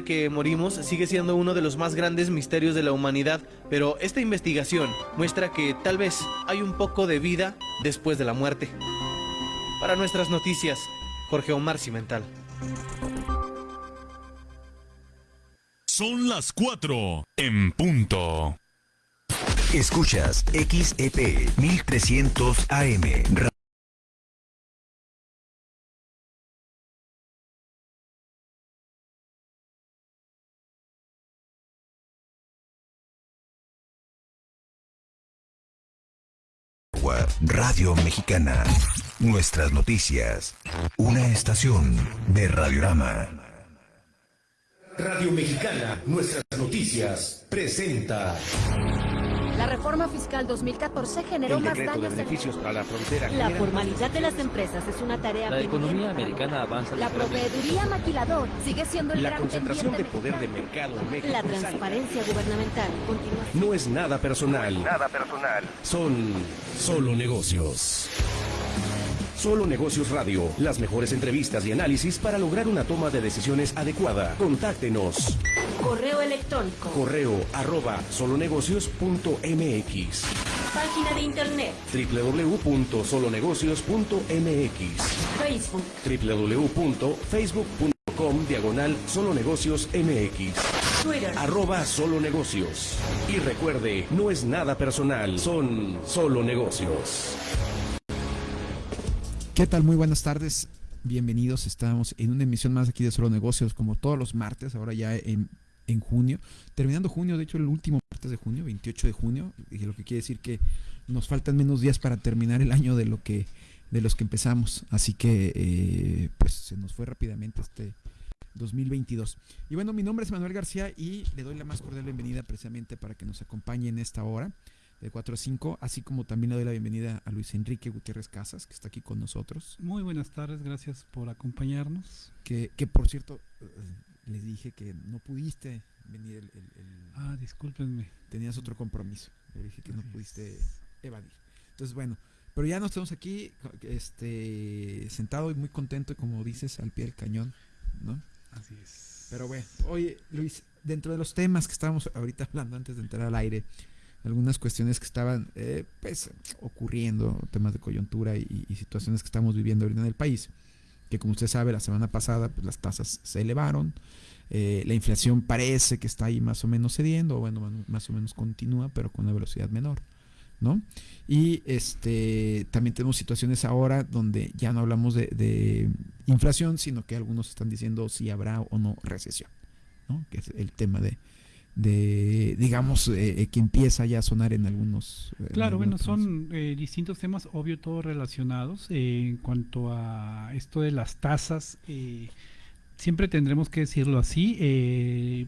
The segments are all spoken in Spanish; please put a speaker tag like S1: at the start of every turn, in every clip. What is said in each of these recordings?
S1: que morimos sigue siendo uno de los más grandes misterios de la humanidad, pero esta investigación muestra que tal vez hay un poco de vida después de la muerte. Para nuestras noticias, Jorge Omar Cimental.
S2: Son las 4 en punto.
S3: Escuchas XEP 1300 AM. Radio Mexicana. Nuestras noticias. Una estación de Radiorama.
S4: Radio Mexicana, nuestras noticias, presenta.
S5: La reforma fiscal 2014 generó más daños.
S6: De beneficios para la frontera.
S5: La formalidad de las empresas es una tarea.
S6: La economía americana avanza.
S5: La proveeduría maquilador sigue siendo el
S6: la
S5: gran
S6: concentración de poder de mercado en México.
S5: La transparencia gubernamental continúa.
S4: No es nada personal.
S3: Nada personal.
S4: Son solo negocios. Solo Negocios Radio, las mejores entrevistas y análisis para lograr una toma de decisiones adecuada. Contáctenos.
S5: Correo electrónico.
S4: Correo arroba solonegocios.mx
S5: Página de internet.
S4: www.solonegocios.mx
S5: Facebook.
S4: www.facebook.com diagonal solonegocios mx
S5: Twitter.
S4: arroba solo negocios. Y recuerde, no es nada personal, son solo negocios.
S7: ¿Qué tal? Muy buenas tardes. Bienvenidos. Estamos en una emisión más aquí de Solo Negocios, como todos los martes, ahora ya en, en junio. Terminando junio, de hecho, el último martes de junio, 28 de junio, y lo que quiere decir que nos faltan menos días para terminar el año de lo que de los que empezamos. Así que eh, pues se nos fue rápidamente este 2022. Y bueno, mi nombre es Manuel García y le doy la más cordial bienvenida precisamente para que nos acompañe en esta hora de 4 a 5, así como también le doy la bienvenida a Luis Enrique Gutiérrez Casas, que está aquí con nosotros,
S8: Muy buenas tardes, gracias por acompañarnos.
S7: que, que por cierto, eh, les dije que no pudiste venir, el, el- el-
S8: Ah, discúlpenme.
S7: tenías otro compromiso, le dije que no pudiste evadir. Entonces, bueno, pero ya nos tenemos aquí, este, sentado y muy contento, como dices, al pie del cañón, ¿no?
S8: Así es.
S7: Pero bueno, oye Luis, dentro de los temas que estábamos ahorita hablando antes de entrar al aire, algunas cuestiones que estaban eh, pues ocurriendo, temas de coyuntura y, situaciones que estamos viviendo ahorita en el país, que como usted sabe, la semana pasada pues, las tasas se elevaron, eh, la inflación parece que está ahí más o menos cediendo, o bueno, más o menos continúa, pero con una velocidad menor. ¿no? Y este también tenemos situaciones ahora donde ya no hablamos de, de inflación, sino que algunos están diciendo si habrá o no recesión, ¿no? Que es el tema de, de digamos, eh, eh, que empieza ya a sonar en algunos. en
S8: Claro, bueno, son eh, distintos temas, obvio, todos relacionados. Eh, en cuanto a esto de las tasas, eh, siempre tendremos que decirlo así. eh,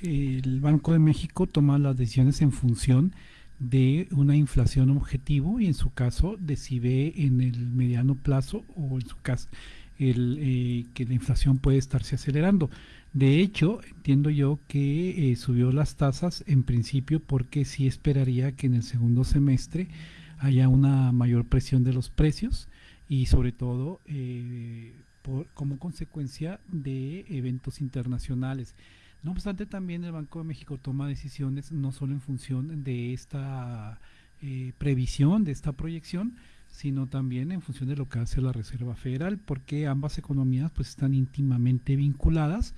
S8: el Banco de México toma las decisiones en función de una inflación objetivo y en su caso de si ve en el mediano plazo o en su caso el, eh, que la inflación puede estarse acelerando. De hecho, entiendo yo que eh, subió las tasas en principio porque sí esperaría que en el segundo semestre haya una mayor presión de los precios y sobre todo eh, como consecuencia de eventos internacionales. No obstante, también el Banco de México toma decisiones no solo en función de esta eh, previsión, de esta proyección, sino también en función de lo que hace la Reserva Federal, porque ambas economías pues están íntimamente vinculadas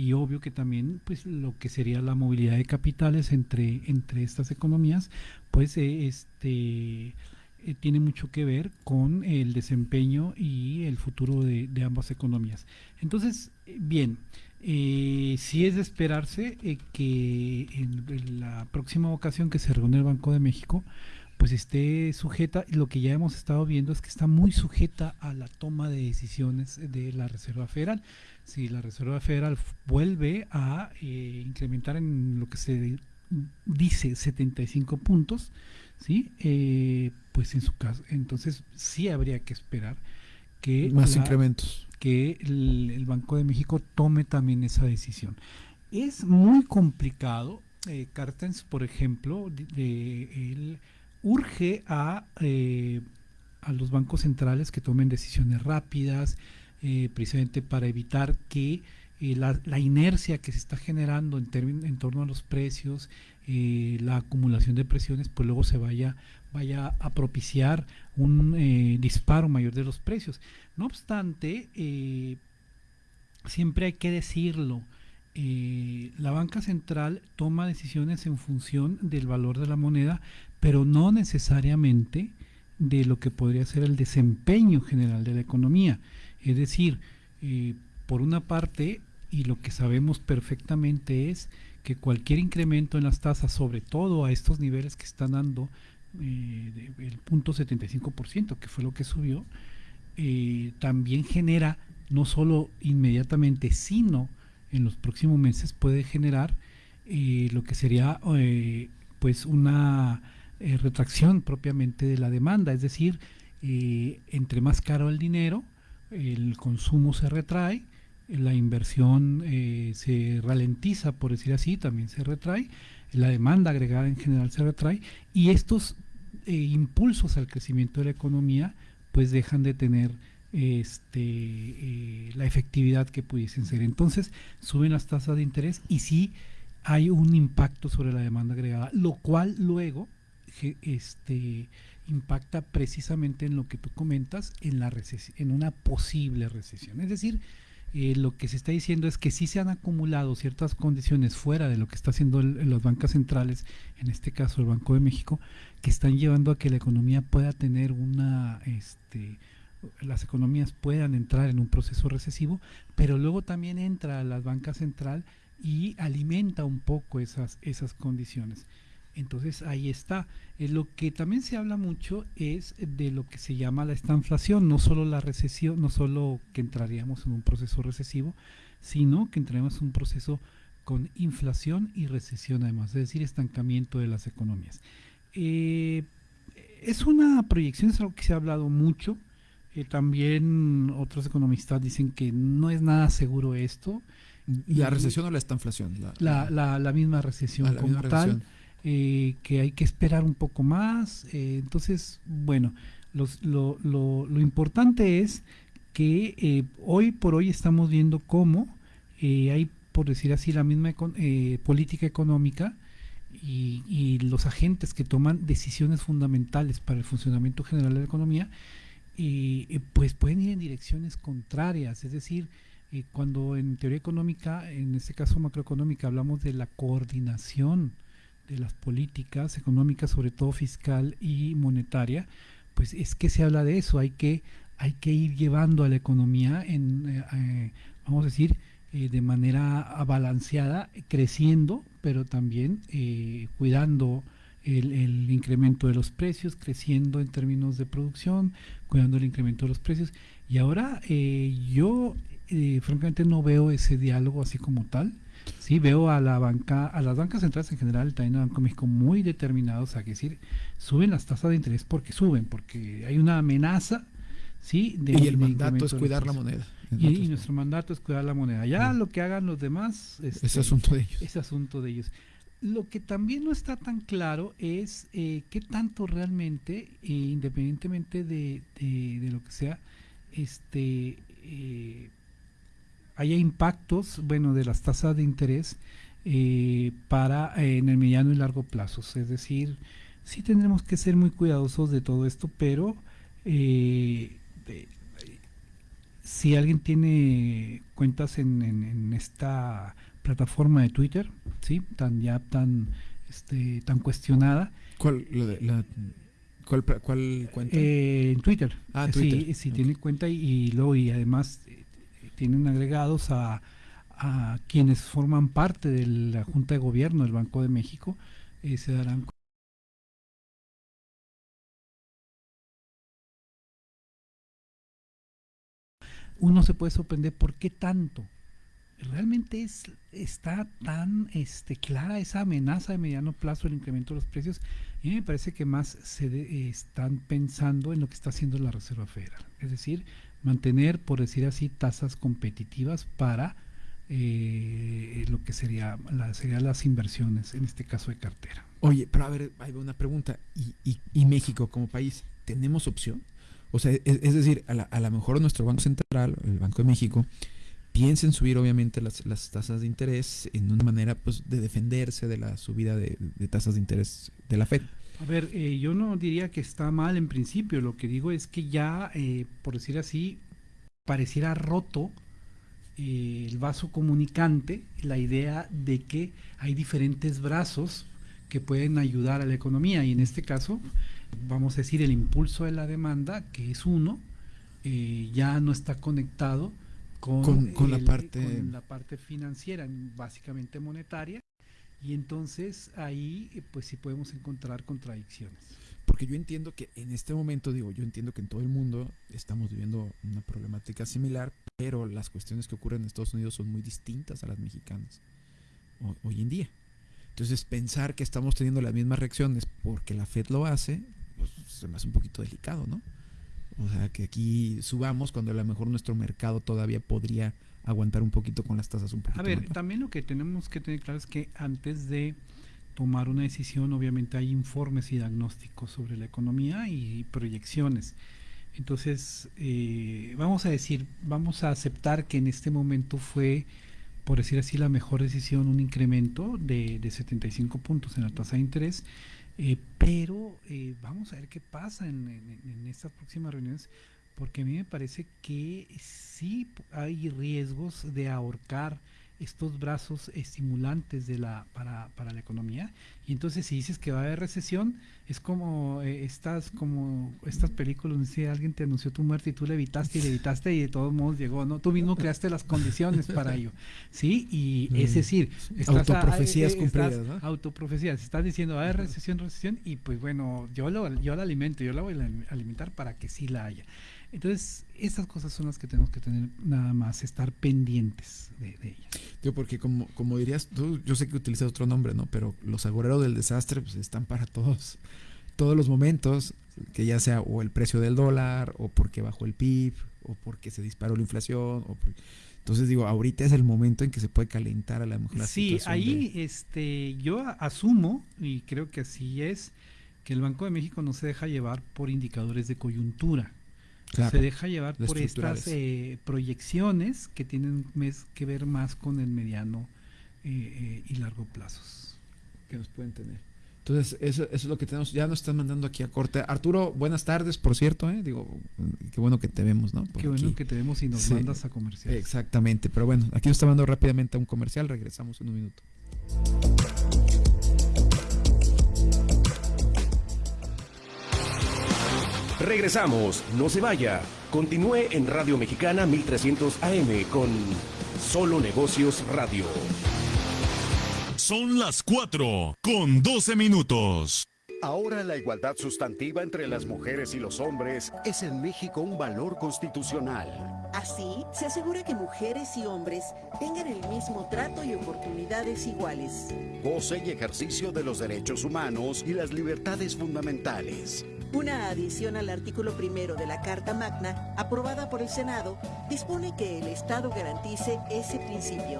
S8: y obvio que también pues lo que sería la movilidad de capitales entre entre estas economías pues eh, este eh, tiene mucho que ver con el desempeño y el futuro de, ambas economías. Entonces, bien, eh, sí es de esperarse eh, que en la próxima ocasión que se reúne el Banco de México, pues esté sujeta, lo que ya hemos estado viendo es que está muy sujeta a la toma de decisiones de la Reserva Federal. Si la Reserva Federal vuelve a eh, incrementar en lo que se dice 75 puntos, ¿sí? Eh, pues en su caso, entonces sí habría que esperar que
S7: Más
S8: la-
S7: incrementos.
S8: que el, el Banco de México tome también esa decisión. Es muy complicado. Eh, Cartens, por ejemplo, de- de- él urge a, eh, a los bancos centrales que tomen decisiones rápidas, eh, precisamente para evitar que eh, la, inercia que se está generando en, en torno a los precios, la acumulación de presiones, pues luego se vaya, vaya a propiciar un disparo mayor de los precios. No obstante, siempre hay que decirlo, la banca central toma decisiones en función del valor de la moneda, pero no necesariamente de lo que podría ser el desempeño general de la economía. Es decir, por una parte, y lo que sabemos perfectamente es que cualquier incremento en las tasas, sobre todo a estos niveles que están dando eh, el punto 75%, que fue lo que subió, eh, también genera no solo inmediatamente, sino en los próximos meses puede generar eh, lo que sería pues una retracción propiamente de la demanda, es decir, entre más caro el dinero, el consumo se retrae, la inversión eh, se ralentiza, por decir así, también se retrae, la demanda agregada en general se retrae y estos eh, impulsos al crecimiento de la economía pues dejan de tener este, eh, la efectividad que pudiesen ser. Entonces suben las tasas de interés y sí hay un impacto sobre la demanda agregada, lo cual luego este, impacta precisamente en lo que tú comentas, en, la en una posible recesión. Es decir, eh, lo que se está diciendo es que sí se han acumulado ciertas condiciones fuera de lo que está haciendo las bancas centrales, en este caso el Banco de México, que están llevando a que la economía pueda tener una, este, las economías puedan entrar en un proceso recesivo, pero luego también entra la banca central y alimenta un poco esas, esas condiciones. Entonces ahí está. Eh, lo que también se habla mucho es de lo que se llama la estanflación, no solo la recesión, no solo que entraríamos en un proceso recesivo, sino que entraríamos en un proceso con inflación y recesión además, es decir, estancamiento de las economías. Eh, es una proyección, es algo que se ha hablado mucho. Eh, también otros economistas dicen que no es nada seguro esto.
S7: ¿Y la recesión o la estanflación?
S8: La, la, misma recesión ah, como tal. Eh, que hay que esperar un poco más. Eh, entonces, bueno, lo, lo, importante es que eh, hoy por hoy estamos viendo cómo hay, por decir así, la misma política económica y, y, los agentes que toman decisiones fundamentales para el funcionamiento general de la economía, pues pueden ir en direcciones contrarias. Es decir, cuando en teoría económica, en este caso macroeconómica, hablamos de la coordinación, de las políticas económicas, sobre todo fiscal y monetaria, pues es que se habla de eso, hay que, hay que ir llevando a la economía en, eh, eh, vamos a decir, eh, de manera balanceada, creciendo, pero también cuidando el, el, incremento de los precios, creciendo en términos de producción, cuidando el incremento de los precios. Y ahora yo francamente no veo ese diálogo así como tal. Sí, veo a la banca, a las bancas centrales en general, también el Banco México, muy determinados a que decir, suben las tasas de interés porque suben, porque hay una amenaza, ¿sí?
S7: De, y el mandato es cuidar la moneda.
S8: Y, nuestro mandato es cuidar la moneda. Ya lo que hagan los demás...
S7: Este, es asunto de ellos.
S8: Es asunto de ellos. Lo que también no está tan claro es eh, qué tanto realmente, eh, independientemente de, de, de, lo que sea, este... Eh, haya impactos, bueno, de las tasas de interés eh, para eh, en el mediano y largo plazo. Es decir, sí tendremos que ser muy cuidadosos de todo esto, pero eh, si alguien tiene cuentas en, esta plataforma de Twitter, sí, tan ya tan este, tan cuestionada.
S7: ¿Cuál, cuál, cuenta?
S8: en Twitter. Ah, Twitter. Sí, tiene cuenta y, y, luego y además tienen agregados a, quienes forman parte de la Junta de Gobierno del Banco de México, eh, se darán uno se puede sorprender por qué tanto. Realmente es, está tan este, clara esa amenaza de mediano plazo del incremento de los precios. Y me parece que más se están pensando en lo que está haciendo la Reserva Federal. Es decir, mantener, por decir así, tasas competitivas para eh, lo que sería la, serían las inversiones, en este caso de cartera.
S7: Oye, pero a ver, hay una pregunta. ¿Y, y, México como país, tenemos opción? O sea, es, decir, a, lo mejor nuestro Banco Central, el Banco de México, piensen subir obviamente las, las tasas de interés en una manera pues de defenderse de la subida de tasas de interés de la Fed.
S8: A ver, eh, yo no diría que está mal en principio, lo que digo es que ya, eh, por decir así, pareciera roto eh, el vaso comunicante, la idea de que hay diferentes brazos que pueden ayudar a la economía. Y en este caso, vamos a decir, el impulso de la demanda, que es uno, ya no está conectado con,
S7: con, la parte...
S8: con la parte financiera, básicamente monetaria, y entonces ahí eh, pues sí podemos encontrar contradicciones.
S7: Porque yo entiendo que en este momento, digo, yo entiendo que en todo el mundo estamos viviendo una problemática similar, pero las cuestiones que ocurren en Estados Unidos son muy distintas a las mexicanas hoy en día. Entonces pensar que estamos teniendo las mismas reacciones porque la Fed lo hace, pues se me hace un poquito delicado, ¿no? O sea, que aquí subamos cuando a lo mejor nuestro mercado todavía podría aguantar un poquito con las tasas un poquito.
S8: A ver, también lo que tenemos que tener claro es que antes de tomar una decisión, obviamente hay informes y diagnósticos sobre la economía y proyecciones. Entonces, eh, vamos a decir, vamos a aceptar que en este momento fue, por decir así, la mejor decisión un incremento de, de 75 puntos en la tasa de interés, eh, pero eh, vamos a ver qué pasa en, en estas próximas reuniones porque a mí me parece que sí hay riesgos de ahorcar estos brazos estimulantes de la para, para la economía. Y entonces si dices que va a haber recesión es como eh, estas como estas películas donde si alguien te anunció tu muerte y tú le evitaste y le evitaste y de todos modos llegó no tú mismo creaste las condiciones para ello. Sí y es decir
S7: estás autoprofecías cumplidas ¿no?
S8: autoprofecías estás diciendo va a haber recesión recesión y pues bueno yo lo yo la alimento yo la voy a alimentar para que sí la haya entonces, esas cosas son las que tenemos que tener nada más, estar pendientes de, ellas.
S7: Yo porque como, como dirías tú, yo sé que utilizas otro nombre, ¿no? Pero los agoreros del desastre pues están para todos, todos los momentos, que ya sea o el precio del dólar, o porque bajó el PIB, o porque se disparó la inflación, o entonces digo, ahorita es el momento en que se puede calentar a la mujer.
S8: Sí, ahí este, yo asumo, y creo que así es, que el Banco de México no se deja llevar por indicadores de coyuntura se deja llevar por estas eh, proyecciones que tienen que ver más con el mediano eh, eh, y largo plazos.
S7: Que nos pueden tener. Entonces, eso, es lo que tenemos. Ya nos están mandando aquí a corte. Arturo, buenas tardes, por cierto. Digo, qué bueno que te vemos, ¿no?
S8: qué bueno que te vemos y nos mandas a comercial.
S7: Exactamente. Pero bueno, aquí nos está mandando rápidamente a un comercial. Regresamos en un minuto.
S4: Regresamos, no se vaya. Continúe en Radio Mexicana 1300 AM con Solo Negocios Radio.
S2: Son las 4 con 12 minutos.
S9: Ahora la igualdad sustantiva entre las mujeres y los hombres es en México un valor constitucional.
S10: Así, se asegura que mujeres y hombres tengan el mismo trato y oportunidades iguales.
S9: Goce y ejercicio de los derechos humanos y las libertades fundamentales.
S10: Una adición al artículo primero de la Carta Magna, aprobada por el Senado, dispone que el Estado garantice ese principio.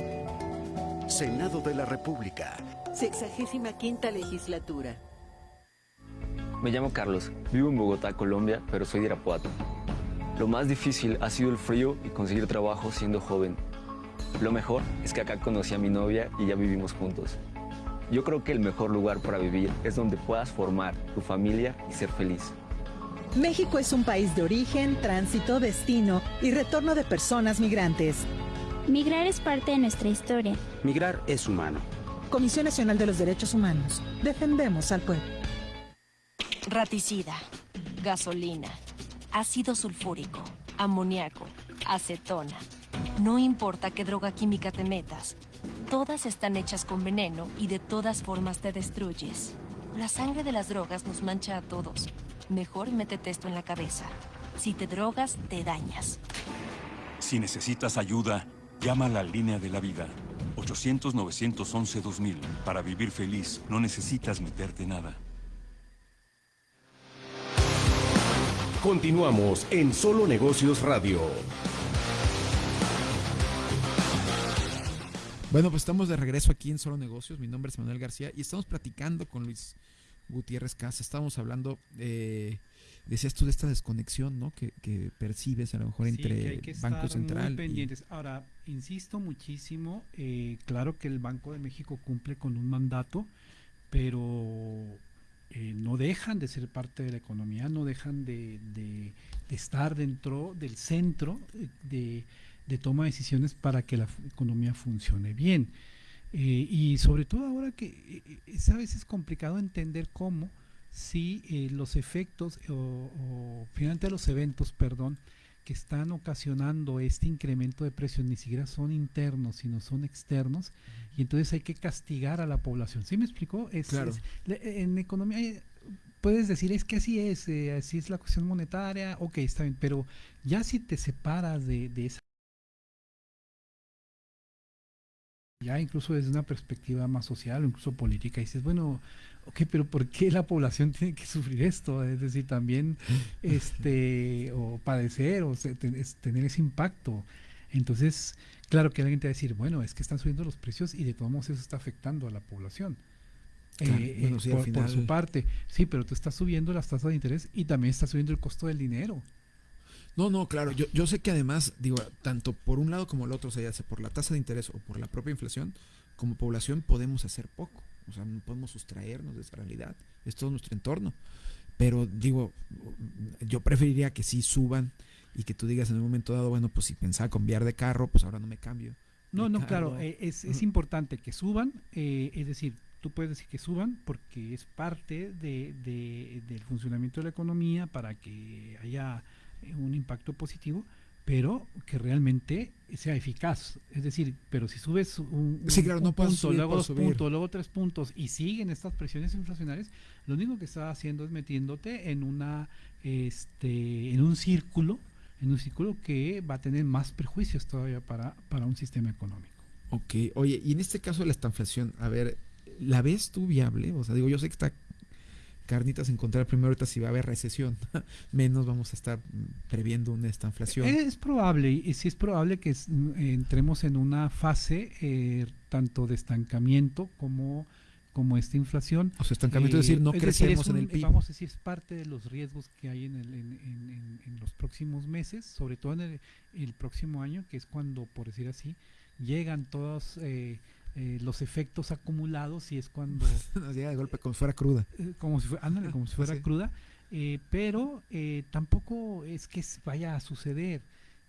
S9: Senado de la República.
S10: Sexagésima quinta legislatura.
S11: Me llamo Carlos, vivo en Bogotá, Colombia, pero soy de Irapuato. Lo más difícil ha sido el frío y conseguir trabajo siendo joven. Lo mejor es que acá conocí a mi novia y ya vivimos juntos. Yo creo que el mejor lugar para vivir es donde puedas formar tu familia y ser feliz.
S12: México es un país de origen, tránsito, destino y retorno de personas migrantes.
S13: Migrar es parte de nuestra historia.
S14: Migrar es humano.
S12: Comisión Nacional de los Derechos Humanos. Defendemos al pueblo.
S15: Raticida, gasolina, ácido sulfúrico, amoníaco, acetona. No importa qué droga química te metas, Todas están hechas con veneno y de todas formas te destruyes. La sangre de las drogas nos mancha a todos. Mejor métete esto en la cabeza. Si te drogas, te dañas.
S16: Si necesitas ayuda, llama a la línea de la vida. 800-911-2000. Para vivir feliz, no necesitas meterte nada.
S4: Continuamos en Solo Negocios Radio.
S7: Bueno, pues estamos de regreso aquí en Solo Negocios. Mi nombre es Manuel García y estamos platicando con Luis Gutiérrez Casa. Estamos hablando de decías tú de esta desconexión, ¿no? Que, que percibes a lo mejor entre Banco Central.
S8: pendientes. Ahora, insisto muchísimo, eh, claro que el Banco de México cumple con un mandato, pero eh, no dejan de ser parte de la economía, no dejan de, estar dentro del centro de, toma de decisiones para que la economía funcione bien. Eh, y sobre todo ahora que es a veces complicado entender cómo si eh, los efectos o, finalmente los eventos, perdón, que están ocasionando este incremento de precios ni siquiera son internos, sino son externos, y entonces hay que castigar a la población. ¿Sí me explicó? Es,
S7: claro.
S8: en economía eh, puedes decir, es que así es, eh, así es la cuestión monetaria, ok, está bien, pero ya si te separas de, de esa ya incluso desde una perspectiva más social o incluso política, dices, bueno, ok, pero ¿por qué la población tiene que sufrir esto? Es decir, también, este, o padecer, o tener ese impacto. Entonces, claro que alguien te va a decir, bueno, es que están subiendo los precios y de todos modos eso está afectando a la población. Eh, por, por, su parte, sí, pero tú estás subiendo las tasas de interés y también estás subiendo el costo del dinero.
S7: No, no, claro. Yo, yo sé que además, digo, tanto por un lado como el otro, o sea, ya sea por la tasa de interés o por la propia inflación, como población podemos hacer poco. O sea, no podemos sustraernos de esa realidad. Es todo nuestro entorno. Pero digo, yo preferiría que sí suban y que tú digas en un momento dado, bueno, pues si pensaba cambiar de carro, pues ahora no me cambio.
S8: No, no, claro, eh, es, es, importante que suban, eh, es decir, tú puedes decir que suban porque es parte de, de, del funcionamiento de la economía para que haya un impacto positivo, pero que realmente sea eficaz. Es decir, pero si subes un, punto, luego dos puntos, luego tres puntos y siguen estas presiones inflacionarias, lo único que está haciendo es metiéndote en una este en un círculo, en un círculo que va a tener más perjuicios todavía para, para un sistema económico.
S7: Ok, oye, y en este caso de la inflación, a ver, ¿la ves tú viable? O sea, digo, yo sé que está carnitas encontrar primero ahorita si va a haber recesión, menos vamos a estar previendo una esta inflación.
S8: Es probable, y sí es probable que entremos en una fase eh, tanto de estancamiento como como esta inflación.
S7: O sea, estancamiento es decir, no crecemos en el PIB.
S8: Vamos a decir, es parte de los riesgos que hay en, el, en, los próximos meses, sobre todo en el, próximo año, que es cuando, por decir así, llegan todos eh, eh, los efectos acumulados y es cuando
S7: nos llega de golpe como si fuera cruda.
S8: eh, como si fuera, ándale, como si fuera cruda eh, pero tampoco es que vaya a suceder.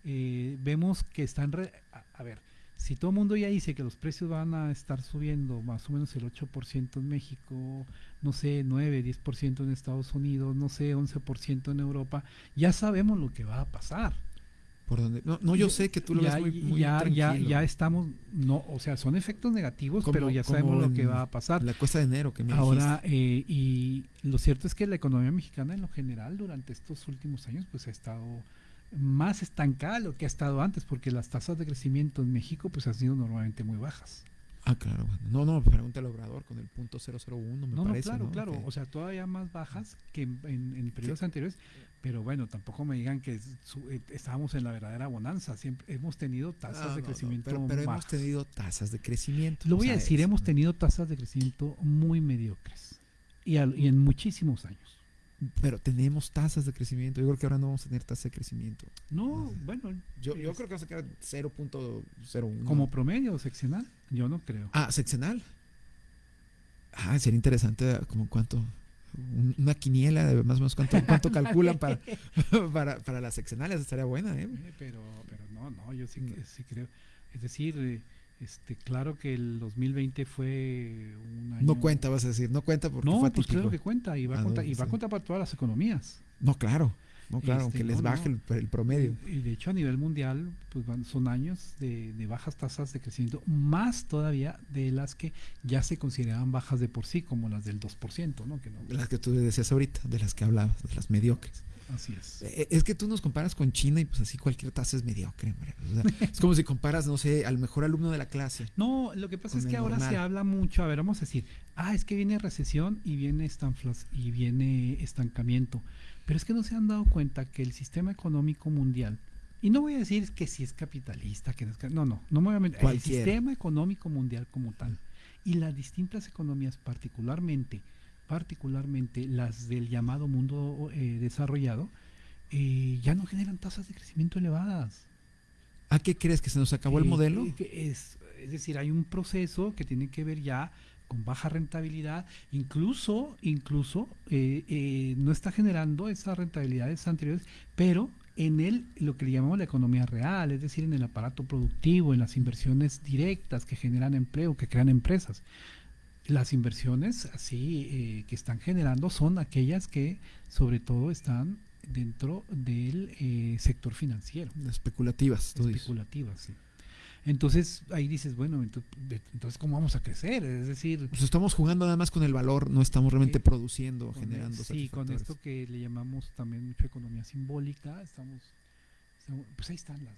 S8: Vemos que están a, ver si todo el mundo ya dice que los precios van a estar subiendo más o menos el 8% en México, no sé, 9, 10% en Estados Unidos, no sé, 11% en Europa, ya sabemos lo que va a pasar.
S7: No, no, yo sé que tú lo
S8: ya,
S7: ves muy, muy
S8: ya,
S7: tranquilo.
S8: ya, ya estamos, no, o sea, son efectos negativos, pero ya sabemos lo que va a pasar.
S7: La cuesta de enero que me
S8: Ahora, eh, y lo cierto es que la economía mexicana en lo general durante estos últimos años pues ha estado más estancada de lo que ha estado antes, porque las tasas de crecimiento en México pues han sido normalmente muy bajas.
S7: Ah, claro. No, no, pregúntale al obrador con el punto 001, me
S8: no,
S7: parece.
S8: No, claro, claro. O sea, todavía más bajas que en, en periodos anteriores. Pero bueno, tampoco me digan que eh, estábamos en la verdadera bonanza. Siempre hemos tenido tasas de crecimiento.
S7: pero, pero hemos tenido tasas de crecimiento.
S8: Lo voy a decir, hemos tenido tasas de crecimiento muy mediocres. Y, y en muchísimos años.
S7: Pero tenemos tasas de crecimiento. Yo creo que ahora no vamos a tener tasas de crecimiento.
S8: No, bueno.
S7: Yo, yo creo que vamos a quedar 0.01.
S8: ¿Como promedio seccional? Yo no creo.
S7: Ah, seccional. Ah, sería interesante como cuánto una quiniela de más o menos cuánto, cuánto calculan para, para, para, las seccionales, estaría buena, ¿eh?
S8: Pero, pero no, no, yo sí, sí creo. Es decir, eh, este, claro que el 2020 fue un año...
S7: No cuenta, vas a decir, no cuenta porque
S8: no,
S7: fue
S8: pues claro que cuenta y va, a, contar, y va a contar para todas las economías.
S7: No, claro. No, claro, este, que les baje El, promedio.
S8: Y de hecho a nivel mundial pues son años de, bajas tasas de crecimiento, más todavía de las que ya se consideraban bajas de por sí, como las del 2%, ¿no? Que no
S7: de las que tú decías ahorita, de las que hablabas, de las mediocres.
S8: Así es.
S7: Eh, es que tú nos comparas con China y pues así cualquier tasa es mediocre. es como si comparas, no sé, al mejor alumno de la clase.
S8: No, lo que pasa es que ahora se habla mucho, a ver, vamos a decir, ah, es que viene recesión y viene y viene estancamiento. Pero es que no se han dado cuenta que el sistema económico mundial, y no voy a decir que si es capitalista, que no es no, no, no me voy a meter, el sistema económico mundial como tal y las distintas economías, particularmente particularmente las del llamado mundo eh, desarrollado, eh, ya no generan tasas de crecimiento elevadas.
S7: ¿A qué crees que se nos acabó el modelo?
S8: Es, es decir, hay un proceso que tiene que ver ya con baja rentabilidad, incluso, incluso no está generando esas rentabilidades anteriores, pero en el, lo que le llamamos la economía real, es decir, en el aparato productivo, en las inversiones directas que generan empleo, que crean empresas. Las inversiones así eh, que están generando son aquellas que sobre todo están dentro del eh, sector financiero.
S7: Especulativas.
S8: Especulativas, sí. Entonces ahí dices, bueno, entonces ¿cómo vamos a crecer? Es decir...
S7: Pues estamos jugando nada más con el valor, no estamos realmente produciendo, generando.
S8: Sí, con esto que le llamamos también mucho economía simbólica, estamos... pues ahí están las,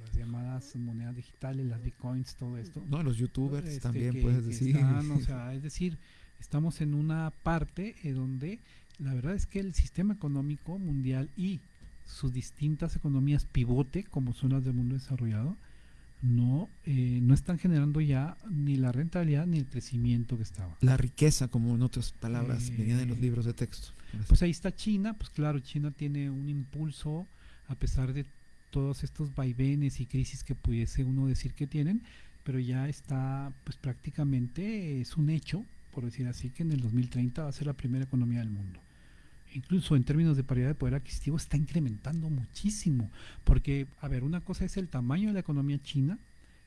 S8: las, llamadas monedas digitales, las bitcoins, todo esto.
S7: No, los youtubers este, también puedes decir.
S8: o sea, es decir, estamos en una parte en donde la verdad es que el sistema económico mundial y sus distintas economías pivote, como son las del mundo desarrollado, no, eh, no están generando ya ni la rentabilidad ni el crecimiento que estaba.
S7: La riqueza, como en otras palabras, eh, venían en los libros de texto.
S8: Pues ahí está China, pues claro, China tiene un impulso a pesar de todos estos vaivenes y crisis que pudiese uno decir que tienen, pero ya está, pues prácticamente es un hecho, por decir así, que en el 2030 va a ser la primera economía del mundo incluso en términos de paridad de poder adquisitivo, está incrementando muchísimo. Porque, a ver, una cosa es el tamaño de la economía china,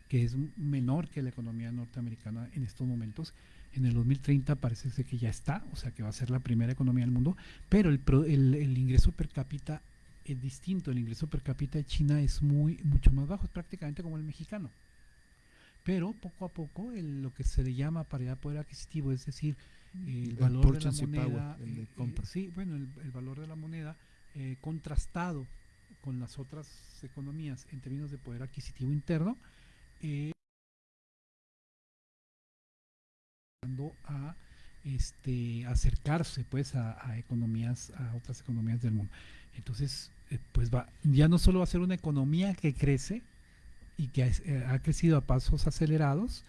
S8: que es menor que la economía norteamericana en estos momentos. En el 2030 parece que ya está, o sea que va a ser la primera economía del mundo, pero el, el, ingreso per cápita es distinto. El ingreso per cápita de China es muy mucho más bajo, es prácticamente como el mexicano. Pero poco a poco lo que se le llama paridad de poder adquisitivo, es decir, el valor de la moneda, eh, eh, sí, bueno, el, valor de la moneda eh, contrastado con las otras economías en términos de poder adquisitivo interno, eh, a este acercarse pues a, economías a otras economías del mundo entonces pues va ya no solo va a ser una economía que crece y que ha crecido a pasos acelerados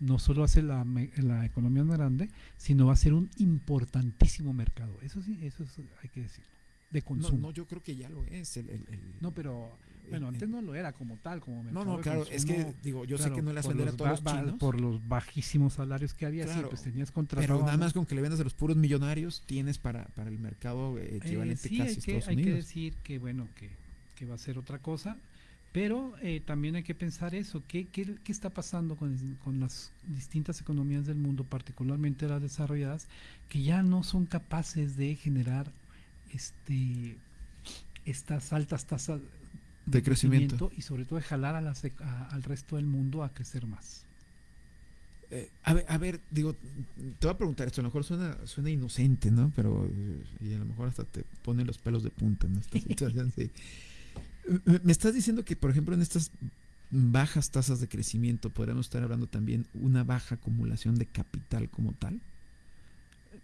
S8: no solo hace la, la economía más grande, sino va a ser un importantísimo mercado. Eso sí, eso hay que decirlo. De consumo.
S7: No, yo creo que ya lo es. El,
S8: no, pero bueno, antes no lo era como tal, como mercado.
S7: No, no, claro, es que digo, yo sé que no le vas a todos los chinos.
S8: Por los bajísimos salarios que había, sí, pues tenías contratado.
S7: Pero nada más con que le vendas a los puros millonarios, tienes para, para el mercado eh, equivalente
S8: sí,
S7: casi
S8: hay que, hay que decir que, bueno, que, que va a ser otra cosa. Pero eh, también hay que pensar eso, ¿qué, qué, qué está pasando con, con, las distintas economías del mundo, particularmente las desarrolladas, que ya no son capaces de generar este, estas altas tasas
S7: de, crecimiento.
S8: y sobre todo de jalar a las, al resto del mundo a crecer más?
S7: Eh, a, ver, a, ver, digo, te voy a preguntar esto, a lo mejor suena, suena inocente, ¿no? Pero, y a lo mejor hasta te pone los pelos de punta en esta situación, sí. Me estás diciendo que, por ejemplo, en estas bajas tasas de crecimiento podríamos estar hablando también una baja acumulación de capital como tal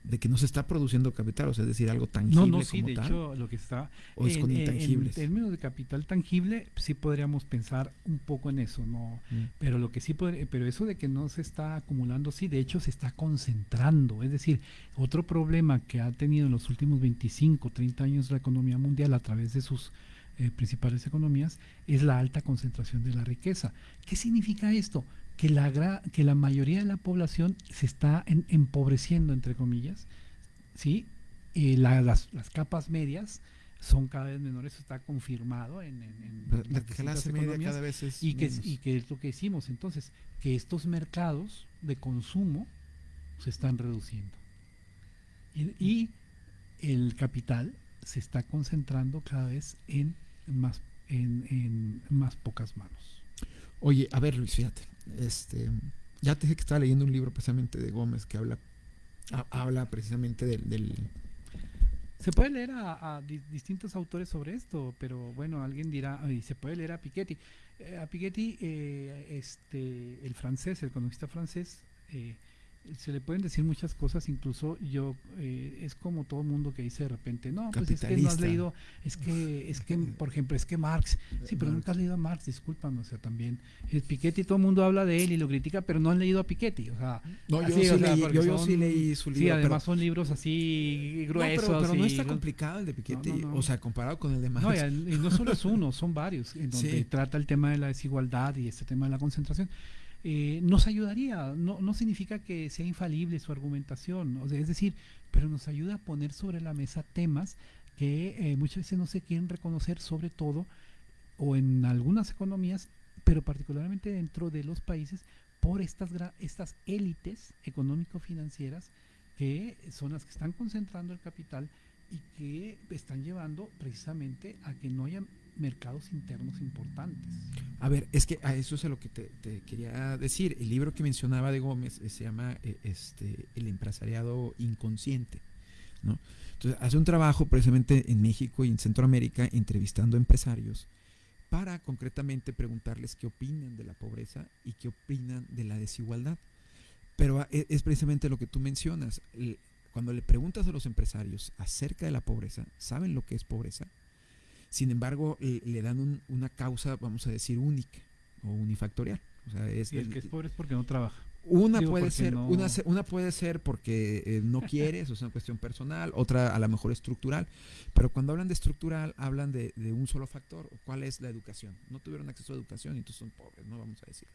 S7: de que no se está produciendo capital, o sea, es decir, algo tangible.
S8: No, no, sí, de hecho, lo que está.
S7: O es con intangibles.
S8: En términos de capital tangible, sí podríamos pensar un poco en eso, ¿no? Mm. Pero lo que sí puede, pero eso de que no se está acumulando, sí, de hecho se está concentrando. Es decir, otro problema que ha tenido en los últimos 25, 30 años la economía mundial a través de sus eh, principales economías es la alta concentración de la riqueza. ¿Qué significa esto? Que la, que la mayoría de la población se está empobreciendo, entre comillas, ¿sí? las, capas medias son cada vez menores, está confirmado en,
S7: la clase media cada vez es
S8: y que, y que es lo que hicimos entonces, que estos mercados de consumo se están reduciendo. y el capital se está concentrando cada vez en más, en, más pocas manos.
S7: Oye, a ver Luis, fíjate, este, ya te dije que estaba leyendo un libro precisamente de Gómez que habla, habla precisamente del,
S8: se puede leer a, distintos autores sobre esto, pero bueno, alguien dirá, y se puede leer a Piketty. Eh, a Piketty, eh, este, el francés, el economista francés, eh, se le pueden decir muchas cosas, incluso yo, eh, es como todo mundo que dice de repente, no, pues es que no has leído, es que, es que, por ejemplo, es que Marx, sí, pero nunca has leído a Marx, discúlpame, o sea, también, es Piketty, todo el mundo habla de él y lo critica, pero no han leído a Piketty, o sea,
S7: no, yo, sí, leí, yo, sí leí su libro.
S8: Sí, además son libros así gruesos.
S7: No, pero, no está complicado el de Piketty, o sea, comparado con el de Marx.
S8: No, y, no solo es uno, son varios, en donde trata el tema de la desigualdad y este tema de la concentración. Eh, nos ayudaría. No, no significa que sea infalible su argumentación, es decir, pero nos ayuda a poner sobre la mesa temas que eh, muchas veces no se quieren reconocer, sobre todo, o en algunas economías, pero particularmente dentro de los países, por estas, estas élites económico-financieras que son las que están concentrando el capital y que están llevando precisamente a que no haya mercados internos importantes.
S7: A ver, es que a eso es a lo que te, quería decir. El libro que mencionaba de Gómez eh, se llama eh, este, El empresariado inconsciente. ¿no? Entonces, hace un trabajo precisamente en México y en Centroamérica entrevistando empresarios para concretamente preguntarles qué opinan de la pobreza y qué opinan de la desigualdad. Pero e, es precisamente lo que tú mencionas. Cuando le preguntas a los empresarios acerca de la pobreza, ¿saben lo que es pobreza? Sin embargo, le, dan una causa, vamos a decir, única o unifactorial. O sea,
S8: es el, que es pobre es porque no trabaja.
S7: Una puede ser, una, una, puede ser porque eh, no quieres, o es una cuestión personal, otra a lo mejor estructural, pero cuando hablan de estructural hablan de, de un solo factor, ¿cuál es la educación? No tuvieron acceso a educación y entonces son pobres, no vamos a decir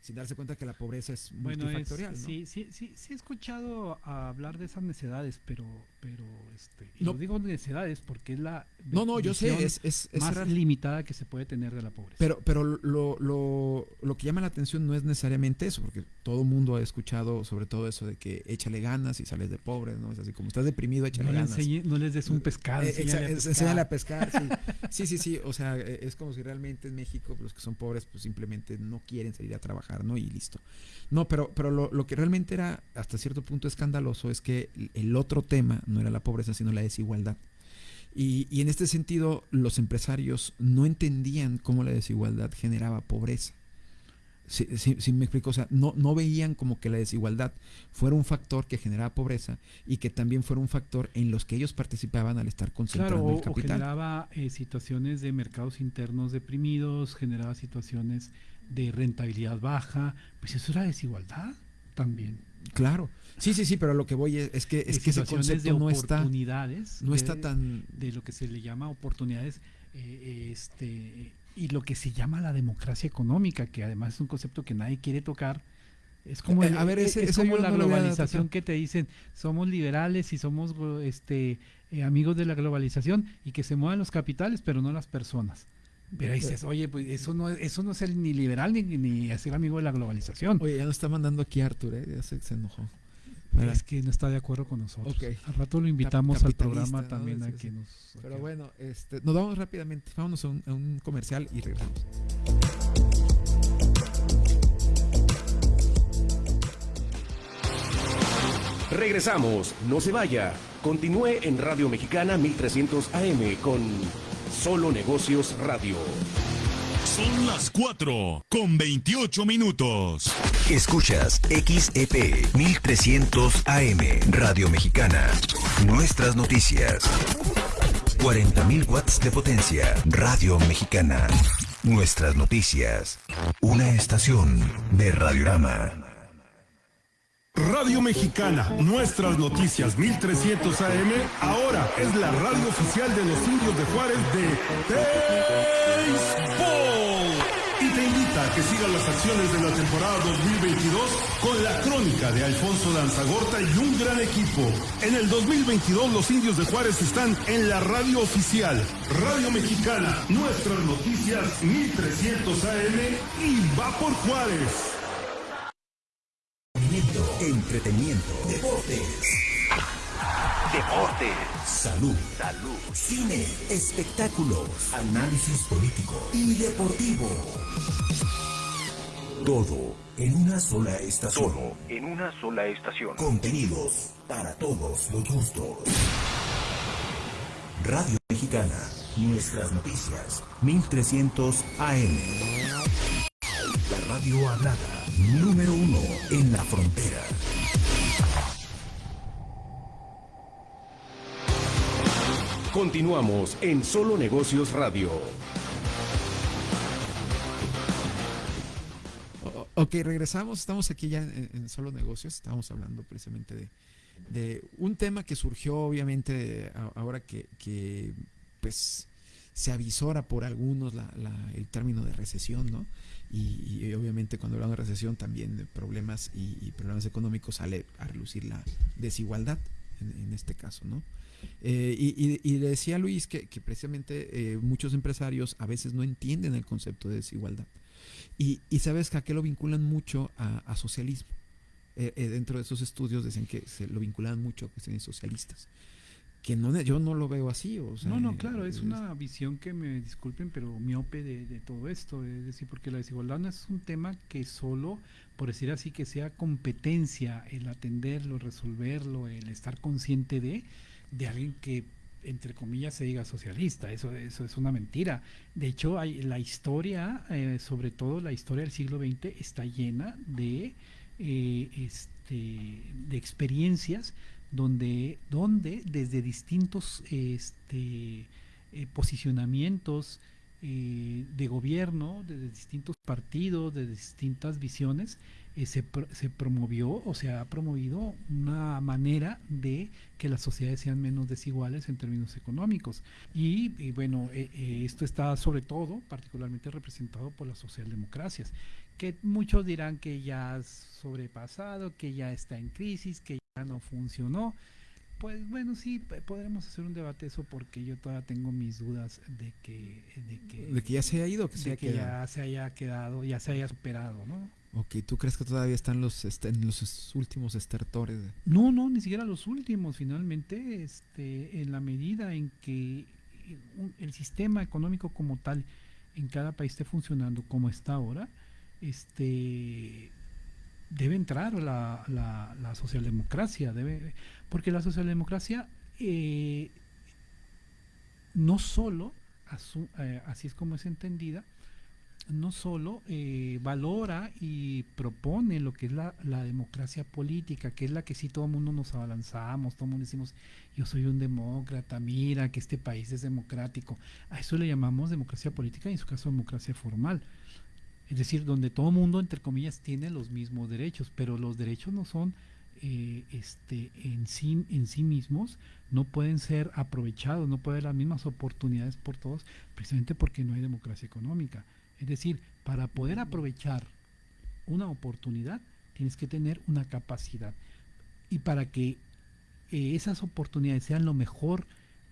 S7: sin darse cuenta que la pobreza es multifactorial.
S8: Sí, sí, sí, sí he escuchado hablar de esas necesidades, pero, pero este, no digo necesidades porque es la
S7: no, no, yo sé, es, es,
S8: más limitada que se puede tener de la pobreza.
S7: Pero, pero lo, lo, lo que llama la atención no es necesariamente eso, porque todo mundo ha escuchado sobre todo eso de que échale ganas y sales de pobre, ¿no? Es así como estás deprimido, échale ganas.
S8: no les des un pescado, eh,
S7: enséñale a pescar. sí. sí, sí, sí, o sea, e, es como si realmente en México los que son pobres pues simplemente no quieren salir a trabajar ¿no? Y listo. No, pero, pero lo, que realmente era hasta cierto punto escandaloso es que el otro tema no era la pobreza, sino la desigualdad. Y, y en este sentido, los empresarios no entendían cómo la desigualdad generaba pobreza. Si, me explico, o sea, no, no veían como que la desigualdad fuera un factor que generaba pobreza y que también fuera un factor en los que ellos participaban al estar concentrando el capital.
S8: O generaba eh, situaciones de mercados internos deprimidos, generaba situaciones de rentabilidad baja, pues eso era desigualdad también.
S7: Claro. Sí, sí, sí, pero lo que voy es, que es que ese concepto
S8: de
S7: no está
S8: no está tan de lo que se le llama oportunidades eh, este y lo que se llama la democracia económica, que además es un concepto que nadie quiere tocar. Es como, eh, a ver, es como la globalización que te dicen, somos liberales y somos este eh, amigos de la globalización y que se muevan los capitales, pero no las personas. Pero dices, oye, pues eso no, eso no es el ni liberal ni, ni ser amigo de la globalización.
S7: Oye, ya nos está mandando aquí Artur, ¿eh? ya se, enojó.
S8: Es que no está de acuerdo con nosotros. Al rato lo invitamos al programa también a que nos.
S7: Pero bueno, este, nos vamos rápidamente. Vámonos a un, a un comercial y regresamos.
S4: Regresamos, no se vaya. Continúe en Radio Mexicana 1300 AM con Solo Negocios Radio.
S2: Son las 4 con 28 minutos.
S3: Escuchas XEP 1300 AM Radio Mexicana. Nuestras noticias. 40.000 watts de potencia. Radio Mexicana. Nuestras noticias. Una estación de Radiorama.
S2: Radio Mexicana, nuestras noticias 1300 AM, ahora es la radio oficial de los indios de Juárez de Baseball. Y te invita a que sigas las acciones de la temporada 2022 con la crónica de Alfonso Lanzagorta y un gran equipo. En el 2022 los indios de Juárez están en la radio oficial, Radio Mexicana, nuestras noticias 1300 AM y va por Juárez
S3: entretenimiento, deportes. Deportes. Salud. Salud. Cine. Espectáculos. Análisis político y deportivo. Todo en una sola estación.
S14: Todo en una sola estación.
S3: Contenidos para todos los gustos. Radio Mexicana. Nuestras noticias. 1300 AM radio hablada, número uno en la frontera.
S4: Continuamos en Solo Negocios Radio.
S7: Ok, regresamos, estamos aquí ya en, Solo Negocios, estamos hablando precisamente de, un tema que surgió obviamente ahora que, que pues se avisora por algunos la, la, el término de recesión, ¿no? Y, obviamente cuando hablamos de recesión también de problemas y, problemas económicos sale a relucir la desigualdad en, este caso, ¿no? Eh, y, le decía a Luis que, precisamente eh, muchos empresarios a veces no entienden el concepto de desigualdad. Y, sabes que a qué lo vinculan mucho a, socialismo. Eh, dentro de esos estudios dicen que se lo vinculan mucho a cuestiones socialistas que no yo no lo veo así o
S8: no no claro es, una visión que me disculpen pero miope de, de, todo esto es decir porque la desigualdad no es un tema que solo por decir así que sea competencia el atenderlo resolverlo el estar consciente de de alguien que entre comillas se diga socialista eso eso es una mentira. De hecho hay la historia eh, sobre todo la historia del siglo XX está llena de eh, este de experiencias donde, donde desde distintos este, eh, posicionamientos eh, de gobierno, desde distintos partidos, de distintas visiones, eh, se, se, promovió o se ha promovido una manera de que las sociedades sean menos desiguales en términos económicos. Y, y bueno, esto está sobre todo particularmente representado por las socialdemocracias, que muchos dirán que ya ha sobrepasado, que ya está en crisis, que ya no funcionó. Pues bueno, sí, podremos hacer un debate eso porque yo todavía tengo mis dudas de que...
S7: De que, ya se haya ido, que,
S8: se, que ya se haya quedado, ya se haya superado, ¿no?
S7: Ok, ¿tú crees que todavía están los, este, en los últimos estertores?
S8: No, no, ni siquiera los últimos. Finalmente, este, en la medida en que el sistema económico como tal en cada país esté funcionando como está ahora, este debe entrar la, la, socialdemocracia, debe, porque la socialdemocracia eh, no solo, eh, así es como es entendida, no solo eh, valora y propone lo que es la, la, democracia política, que es la que sí todo el mundo nos abalanzamos, todo el mundo decimos, yo soy un demócrata, mira que este país es democrático. A eso le llamamos democracia política y en su caso democracia formal es decir, donde todo mundo, entre comillas, tiene los mismos derechos, pero los derechos no son eh, este, en, sí, en sí mismos, no pueden ser aprovechados, no pueden haber las mismas oportunidades por todos, precisamente porque no hay democracia económica. Es decir, para poder aprovechar una oportunidad, tienes que tener una capacidad. Y para que eh, esas oportunidades sean lo mejor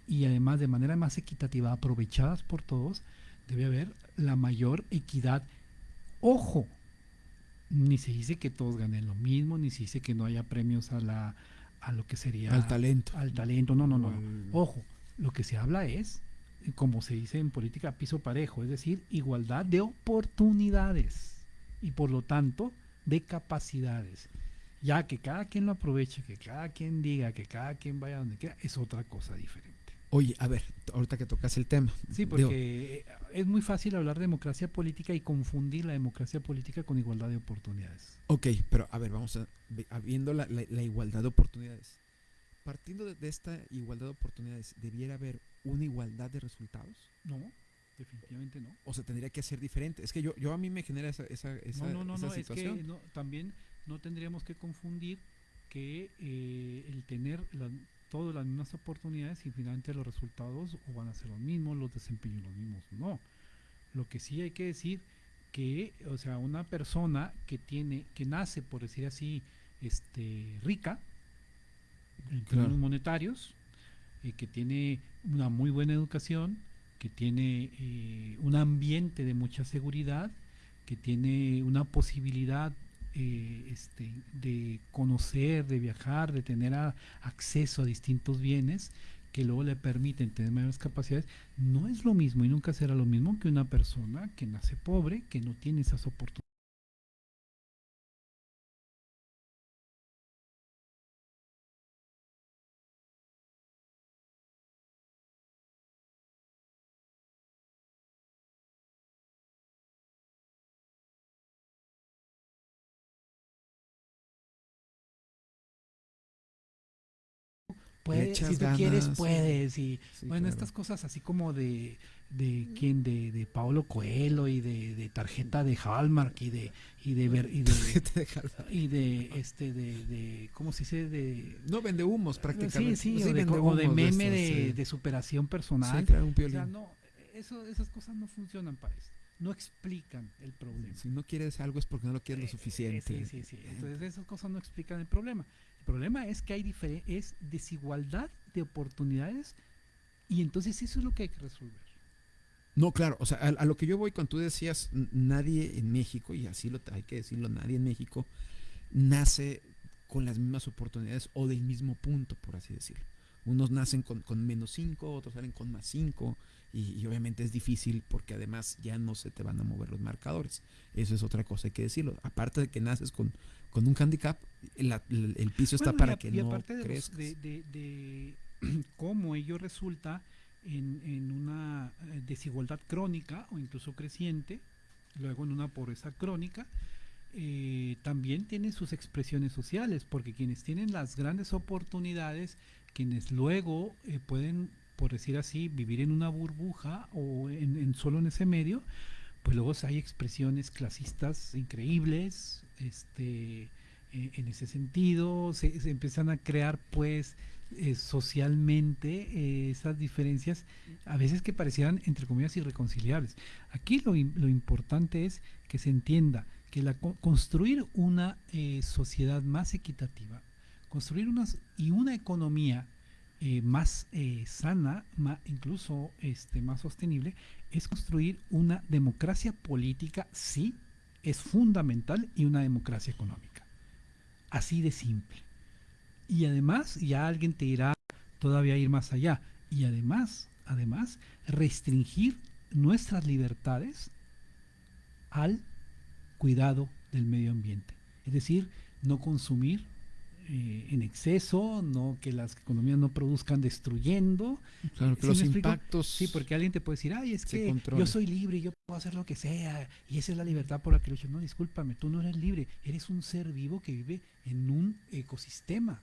S8: y además de manera más equitativa aprovechadas por todos, debe haber la mayor equidad Ojo, ni se dice que todos ganen lo mismo, ni se dice que no haya premios a la a lo que sería
S7: al talento.
S8: Al talento, no, no, no. Ojo, lo que se habla es como se dice en política piso parejo, es decir, igualdad de oportunidades y por lo tanto de capacidades. Ya que cada quien lo aproveche, que cada quien diga, que cada quien vaya donde quiera, es otra cosa diferente.
S7: Oye, a ver, ahorita que tocas el tema.
S8: Sí, porque es muy fácil hablar de democracia política y confundir la democracia política con igualdad de oportunidades.
S7: Ok, pero a ver, vamos a, viendo la, igualdad de oportunidades. Partiendo de, esta igualdad de oportunidades, ¿debiera haber una igualdad de resultados?
S8: No, definitivamente no.
S7: O sea, tendría que ser diferente. Es que yo, yo a mí me genera esa, esa, esa
S8: no, no, no,
S7: situación.
S8: Es que también no tendríamos que confundir que eh, el tener la, todas las mismas oportunidades y finalmente los resultados o van a ser los mismos, los desempeños los mismos. No. Lo que sí hay que decir que, o sea, una persona que tiene, que nace, por decir así, este, rica, en términos monetarios, y que tiene una muy buena educación, que tiene eh, un ambiente de mucha seguridad, que tiene una posibilidad eh, este, de conocer, de viajar, de tener acceso a distintos bienes que luego le permiten tener mayores capacidades, no es lo mismo y nunca será lo mismo que una persona que nace pobre, que no tiene esas oportunidades. Puedes, si tú quieres, puedes. Y bueno, estas cosas así como de de quién de, de Paolo Coelho y de, de, tarjeta de Hallmark y de y de y de, y de este de, de cómo se dice de
S7: no vende humos prácticamente.
S8: sí sí, o, de, meme de, superación personal. o sea, no eso, esas cosas no funcionan para eso no explican el problema.
S7: Si no quieres algo es porque no lo quieres lo suficiente.
S8: sí sí sí. Entonces esas cosas no explican el problema el problema es que hay es desigualdad de oportunidades y entonces eso es lo que hay que resolver
S7: no, claro, o sea, a, lo que yo voy cuando tú decías, nadie en México, y así lo hay que decirlo, nadie en México nace con las mismas oportunidades o del mismo punto, por así decirlo. Unos nacen con, menos 5, otros salen con más 5, y, obviamente es difícil porque además ya no se te van a mover los marcadores. Eso es otra cosa, hay que decirlo. Aparte de que naces con, con un handicap, el piso está para que no aparte
S8: de, de cómo ello resulta en, una eh, desigualdad crónica o incluso creciente, luego en una pobreza crónica, eh, también tiene sus expresiones sociales, porque quienes tienen las grandes oportunidades, quienes luego eh, pueden, por decir así, vivir en una burbuja o en, solo en ese medio, pues luego hay expresiones clasistas increíbles, este, en ese sentido, se, empiezan a crear pues eh, socialmente eh, esas diferencias a veces que parecieran entre comillas irreconciliables. Aquí lo, lo importante es que se entienda que la, construir una eh, sociedad más equitativa, construir unas, y una economía más sana, más, incluso este, más sostenible, es construir una democracia política, sí, es fundamental, y una democracia económica. Así de simple. Y además, ya alguien te irá todavía ir más allá. Y además, además, restringir nuestras libertades al cuidado del medio ambiente. Es decir, no consumir eh, en exceso, no que las economías no produzcan destruyendo.
S7: Claro, que los impactos.
S8: Sí, porque alguien te puede decir, ay, es que yo soy libre, yo puedo hacer lo que sea, y esa es la libertad por la que lucho. No, discúlpame, tú no eres libre, eres un ser vivo que vive en un ecosistema.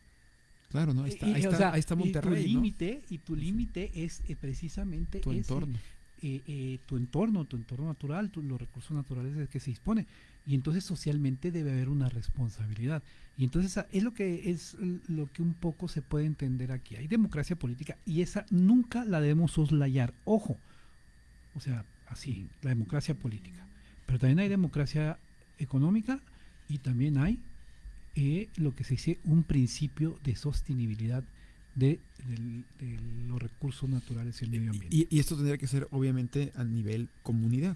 S7: Claro, ¿no? Ahí está, ahí, está, Monterrey.
S8: Y tu límite, y tu límite es eh, precisamente
S7: tu entorno.
S8: Eh, eh, tu entorno, tu entorno natural, los recursos naturales de que se dispone. Y entonces socialmente debe haber una responsabilidad. Y entonces es lo que es lo que un poco se puede entender aquí. Hay democracia política y esa nunca la debemos soslayar. Ojo, o sea, así, la democracia política. Pero también hay democracia económica y también hay eh, lo que se dice un principio de sostenibilidad de, los recursos naturales y el medio ambiente.
S7: Y, esto tendría que ser obviamente a nivel comunidad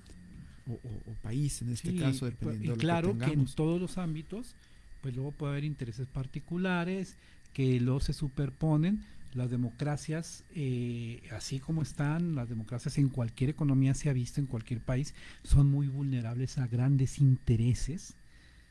S7: o, país en este caso, dependiendo
S8: y claro que, en todos los ámbitos, pues luego puede haber intereses particulares que luego se superponen. Las democracias, eh, así como están, las democracias en cualquier economía se ha visto en cualquier país, son muy vulnerables a grandes intereses,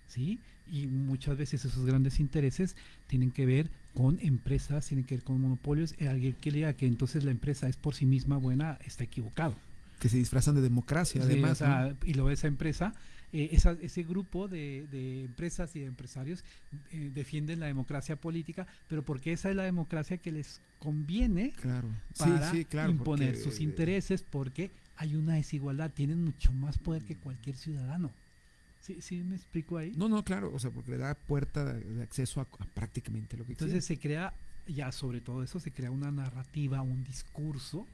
S8: ¿sí? y muchas veces esos grandes intereses tienen que ver con empresas, tienen que ver con monopolios. Alguien que lea que entonces la empresa es por sí misma buena está equivocado.
S7: Que se disfrazan de democracia, además.
S8: Y luego esa empresa, eh, ese grupo de, empresas y de empresarios eh, defienden la democracia política, pero porque esa es la democracia que les conviene
S7: claro.
S8: para imponer sus intereses, porque hay una desigualdad, tienen mucho más poder que cualquier ciudadano. Sí, sí, me explico ahí.
S7: No, no, claro, o sea, porque le da puerta de acceso a, prácticamente lo que
S8: Entonces se crea, ya sobre todo eso, se crea una narrativa, un discurso.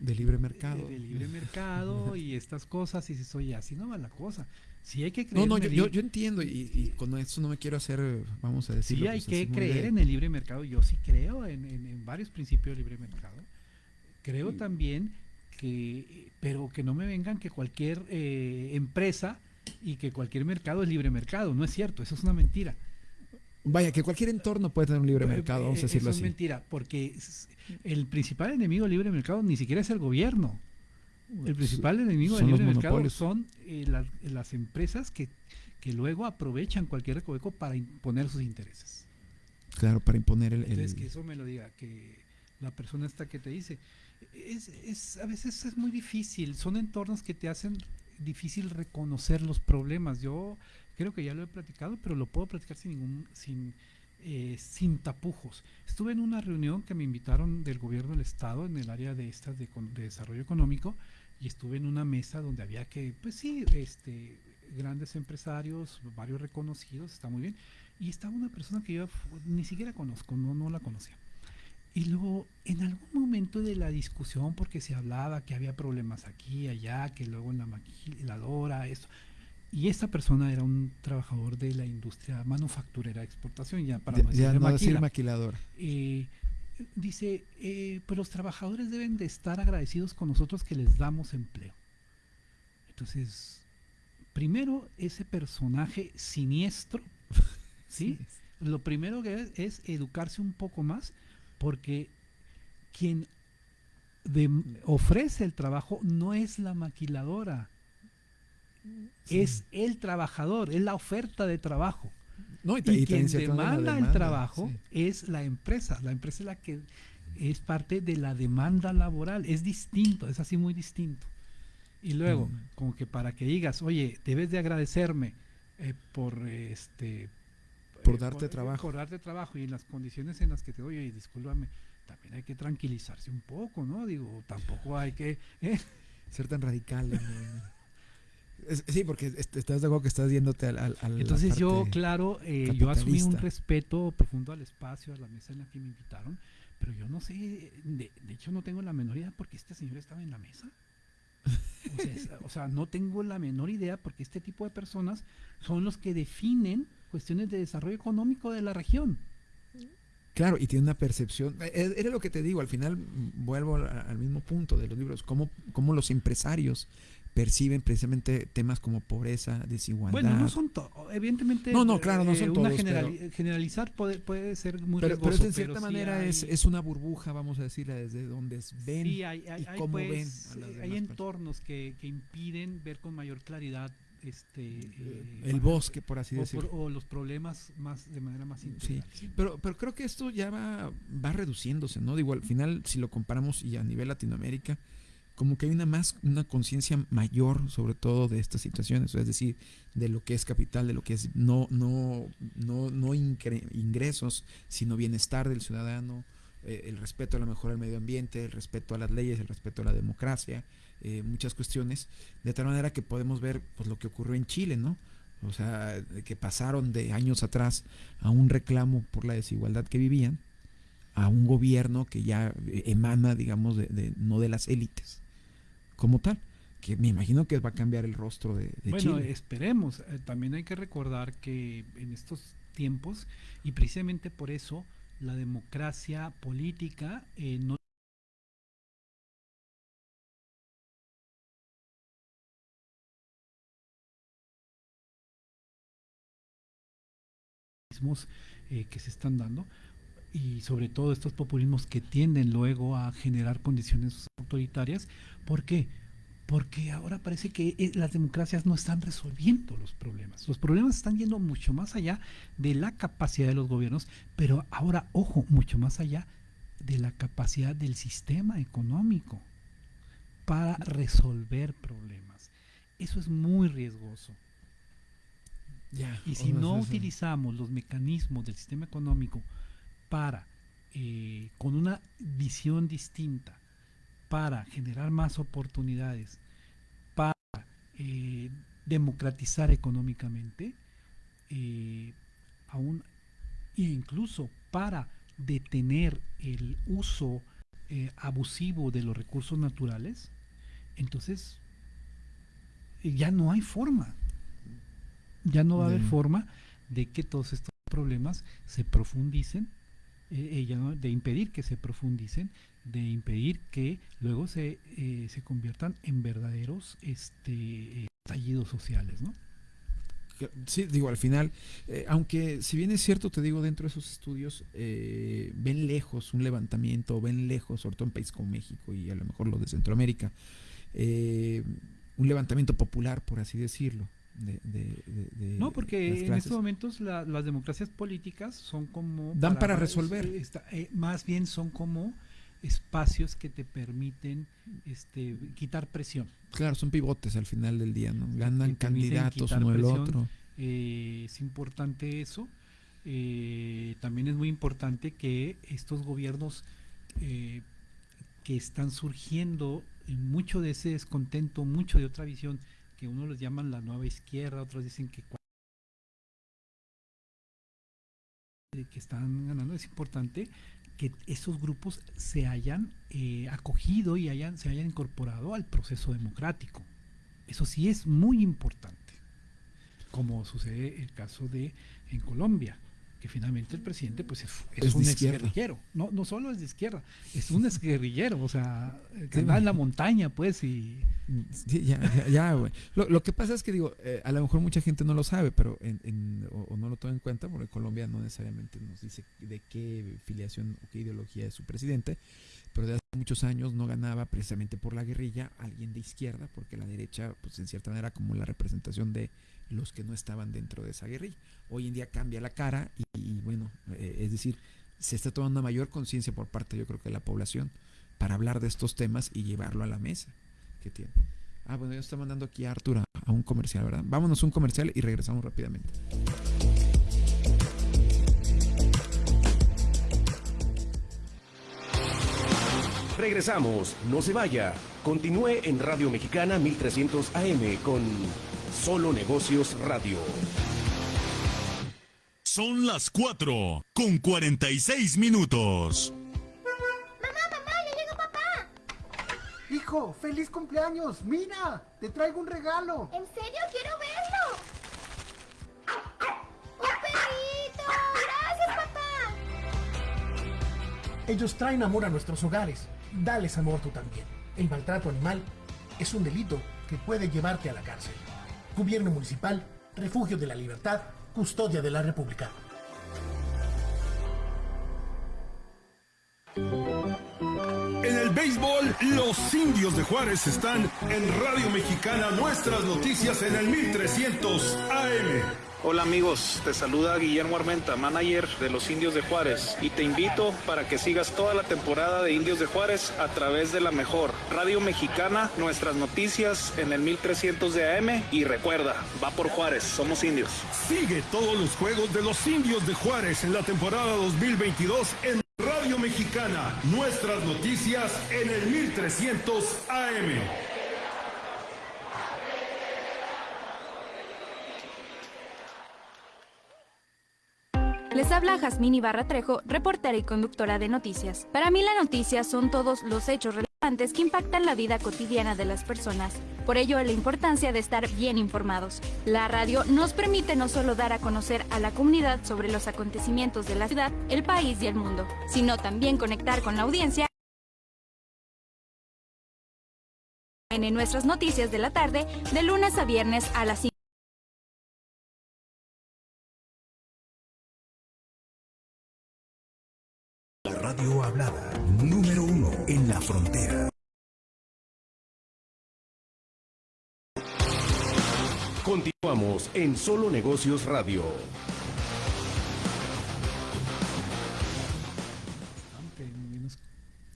S7: De libre mercado.
S8: De, libre mercado y estas cosas, y si soy así no va la cosa. Sí hay que creer
S7: No, no, yo, yo, entiendo, y, con eso no me quiero hacer, vamos a decir.
S8: Sí hay que creer en el libre mercado, yo sí creo en, en, varios principios del libre mercado. Creo también que, pero que no me vengan que cualquier eh, empresa y que cualquier mercado es libre mercado. No es cierto, eso es una mentira.
S7: Vaya, que cualquier entorno puede tener un libre mercado, vamos a decirlo
S8: eso es mentira, porque el principal enemigo del libre mercado ni siquiera es el gobierno. El principal enemigo del libre mercado son eh, las, empresas que, que luego aprovechan cualquier recoveco para imponer sus intereses.
S7: Claro, para imponer el,
S8: Entonces, que eso me lo diga, que la persona esta que te dice, es, es, a veces es muy difícil, son entornos que te hacen difícil reconocer los problemas. Yo creo que ya lo he platicado, pero lo puedo platicar sin ningún, sin, eh, sin tapujos. Estuve en una reunión que me invitaron del gobierno del estado en el área de estas de, de desarrollo económico y estuve en una mesa donde había que, pues sí, este, grandes empresarios, varios reconocidos, está muy bien. Y estaba una persona que yo ni siquiera conozco, no, no la conocía. Y luego, en algún momento de la discusión, porque se hablaba que había problemas aquí, allá, que luego en la maquiladora, esto. Y esta persona era un trabajador de la industria manufacturera de exportación, ya para
S7: no decir maquiladora.
S8: Eh, dice, eh, pues los trabajadores deben de estar agradecidos con nosotros que les damos empleo. Entonces, primero, ese personaje siniestro, ¿sí? Lo primero que es, es educarse un poco más, porque quien ofrece el trabajo no es la maquiladora, es el trabajador, es la oferta de trabajo. No, y, quien demanda, el trabajo es la empresa. La empresa es la que es parte de la demanda laboral. Es distinto, es así muy distinto. Y luego, mm. como que para que digas, oye, debes de agradecerme eh, por este
S7: por eh, darte trabajo.
S8: Por darte trabajo y en las condiciones en las que te doy, oye, discúlpame, también hay que tranquilizarse un poco, ¿no? Digo, tampoco hay que ¿eh?
S7: ser tan radical. Sí, porque estás de acuerdo que estás yéndote al...
S8: Entonces yo, claro, eh, yo asumí un respeto profundo al espacio, a la mesa en la que me invitaron, pero yo no sé, de, hecho no tengo la menor idea porque este señor estaba en la mesa. O sea, no tengo la menor idea porque este tipo de personas son los que definen cuestiones de desarrollo económico de la región.
S7: Claro, y tiene una percepción, e, e, era lo que te digo, al final vuelvo al mismo punto de los libros, cómo, cómo los empresarios perciben precisamente temas como pobreza, desigualdad.
S8: Bueno, no son todos, evidentemente.
S7: No, no, claro, no son
S8: todos. generalizar puede, puede, ser muy
S7: pero, pero en cierta manera es, es, una burbuja, vamos a decirla, desde donde ven y cómo
S8: pues, ven. hay entornos que, que, impiden ver con mayor claridad este
S7: eh, el bosque por así decirlo
S8: o los problemas más de manera más integral.
S7: sí pero pero creo que esto ya va va reduciéndose no digo al final si lo comparamos y a nivel Latinoamérica como que hay una más una conciencia mayor sobre todo de estas situaciones, es decir, de lo que es capital, de lo que es no no no no ingresos, sino bienestar del ciudadano, eh, el respeto a la mejora del medio ambiente, el respeto a las leyes, el respeto a la democracia, eh, muchas cuestiones, de tal manera que podemos ver pues lo que ocurrió en Chile, ¿no? O sea, que pasaron de años atrás a un reclamo por la desigualdad que vivían, a un gobierno que ya emana, digamos, de no de las élites, como tal que me imagino que va a cambiar el rostro de, de bueno,
S8: esperemos. Eh, también hay que recordar que en estos tiempos, y precisamente por eso, la democracia política eh, no eh, que se están dando y sobre todo estos populismos que tienden luego a generar condiciones autoritarias. ¿Por qué? Porque ahora parece que eh, las democracias no están resolviendo los problemas. Los problemas están yendo mucho más allá de la capacidad de los gobiernos, pero ahora, ojo, mucho más allá de la capacidad del sistema económico para resolver problemas. Eso es muy riesgoso. y si no utilizamos los mecanismos del sistema económico para, eh, con una visión distinta, para generar más oportunidades, para eh, democratizar económicamente, eh, aún, e incluso para detener el uso abusivo de los recursos naturales, entonces ya no hay forma, ya no va a haber forma de que todos estos problemas se profundicen ella eh, de impedir que se profundicen, de impedir que luego se, eh, se conviertan en verdaderos este, estallidos sociales, ¿no?
S7: Sí, digo, al final, eh, aunque si bien es cierto, te digo, dentro de esos estudios, ven lejos un levantamiento, ven lejos, sobre todo en países como México y a lo mejor los de Centroamérica, un levantamiento popular, por así decirlo
S8: no, porque en estos momentos las democracias políticas son como...
S7: Dan para, resolver.
S8: Eh, más bien son como espacios que te permiten este, quitar presión.
S7: Claro, son pivotes al final del día, ¿no? Ganan candidatos uno el otro.
S8: Eh, es importante eso. eh, también es muy importante que estos gobiernos que están surgiendo, mucho de ese descontento, mucho de otra visión, que uno les llaman la nueva izquierda, otros dicen que que están ganando, es importante que esos grupos se hayan eh, acogido y hayan, se hayan incorporado al proceso democrático. Eso sí es muy importante, como sucede el caso de en Colombia que finalmente el presidente pues es, un exguerrillero. No, no solo es de izquierda, es un exguerrillero, o sea, que va en la montaña, pues, y...
S7: ya, ya, güey. Lo, que pasa es que, digo, eh, a lo mejor mucha gente no lo sabe, pero en, o, no lo toma en cuenta, porque Colombia no necesariamente nos dice de qué filiación o qué ideología es su presidente, pero de hace muchos años no ganaba precisamente por la guerrilla alguien de izquierda, porque la derecha, pues en cierta manera, como la representación de los que no estaban dentro de esa guerrilla. Hoy en día cambia la cara y, bueno, eh, es decir, se está tomando mayor conciencia por parte, yo creo que de la población, para hablar de estos temas y llevarlo a la mesa que tiene. Ah, bueno, ya está mandando aquí a Arturo a un comercial, ¿verdad? Vámonos a un comercial y regresamos rápidamente.
S4: Regresamos, no se vaya. Continúe en Radio Mexicana 1300 AM con Solo Negocios Radio.
S2: Son las 4 con 46 minutos.
S17: Mamá, mamá, ya llegó papá.
S18: Hijo, feliz cumpleaños. Mira, te traigo un regalo.
S17: ¿En serio? Quiero verlo. ¡Un perrito! Gracias, papá.
S18: Ellos traen amor a nuestros hogares. Dales amor tú también. El maltrato animal es un delito que puede llevarte a la cárcel. Gobierno Municipal, Refugio de la Libertad, Custodia de la República.
S2: En el béisbol, los indios de Juárez están en Radio Mexicana, nuestras noticias en el 1300 AM.
S19: Hola amigos, te saluda Guillermo Armenta, manager de los Indios de Juárez y te invito para que sigas toda la temporada de Indios de Juárez a través de la mejor Radio Mexicana, nuestras noticias en el 1300 de AM y recuerda, va por Juárez, somos indios.
S2: Sigue todos los juegos de los Indios de Juárez en la temporada 2022 en Radio Mexicana, nuestras noticias en el 1300 AM.
S20: Les habla Jazmín Ibarra Trejo, reportera y conductora de noticias. Para mí la noticia son todos los hechos relevantes que impactan la vida cotidiana de las personas. Por ello, la importancia de estar bien informados. La radio nos permite no solo dar a conocer a la comunidad sobre los acontecimientos de la ciudad, el país y el mundo, sino también conectar con la audiencia en nuestras noticias de la tarde, de lunes a viernes a las 5.
S3: Frontera.
S4: Continuamos en Solo Negocios Radio.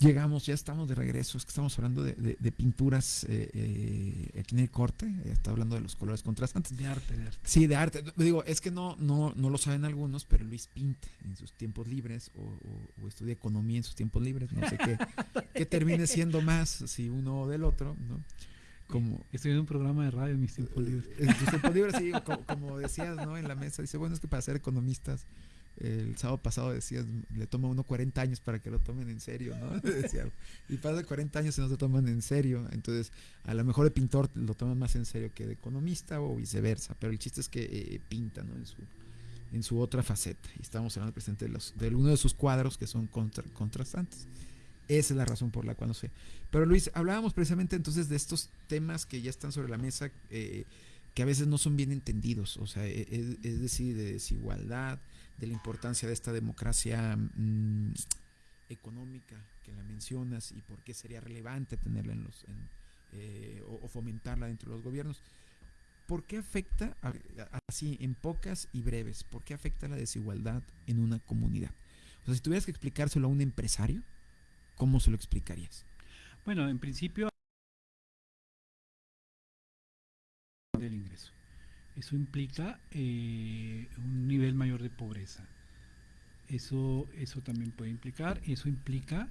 S7: Llegamos, ya estamos de regreso. Es que estamos hablando de, pinturas eh, eh, aquí en el corte. Está hablando de los colores contrastantes.
S8: De arte, de arte.
S7: Sí, de arte. Digo, es que no, no, no lo saben algunos, pero Luis pinta en sus tiempos libres o, estudia economía en sus tiempos libres. No sé qué, qué termine siendo más si uno o del otro, ¿no?
S8: Como, Estoy en un programa de radio en mis tiempos libres.
S7: En tus tiempos libres, sí, como, como decías, ¿no? En la mesa. Dice, bueno, es que para ser economistas el sábado pasado decías, le toma uno 40 años para que lo tomen en serio, ¿no? y pasa 40 años y no se toman en serio. Entonces, a lo mejor el pintor lo toma más en serio que de economista o viceversa. Pero el chiste es que eh, pinta, ¿no? En su, en su otra faceta. Y estamos hablando presente de, los, de uno de sus cuadros que son contrastantes. Esa es la razón por la cual no sé. Pero Luis, hablábamos precisamente entonces de estos temas que ya están sobre la mesa, eh, que a veces no son bien entendidos. O sea, e, e, es decir, de desigualdad de la importancia de esta democracia mm, económica que la mencionas y por qué sería relevante tenerla en los eh, o, fomentarla dentro de los gobiernos. ¿Por qué afecta, así en pocas y breves, por qué afecta la desigualdad en una comunidad? O sea, si tuvieras que explicárselo a un empresario, ¿cómo se lo explicarías?
S8: Bueno, en principio eso implica eh, un nivel mayor de pobreza. Eso, eso también puede implicar, eso implica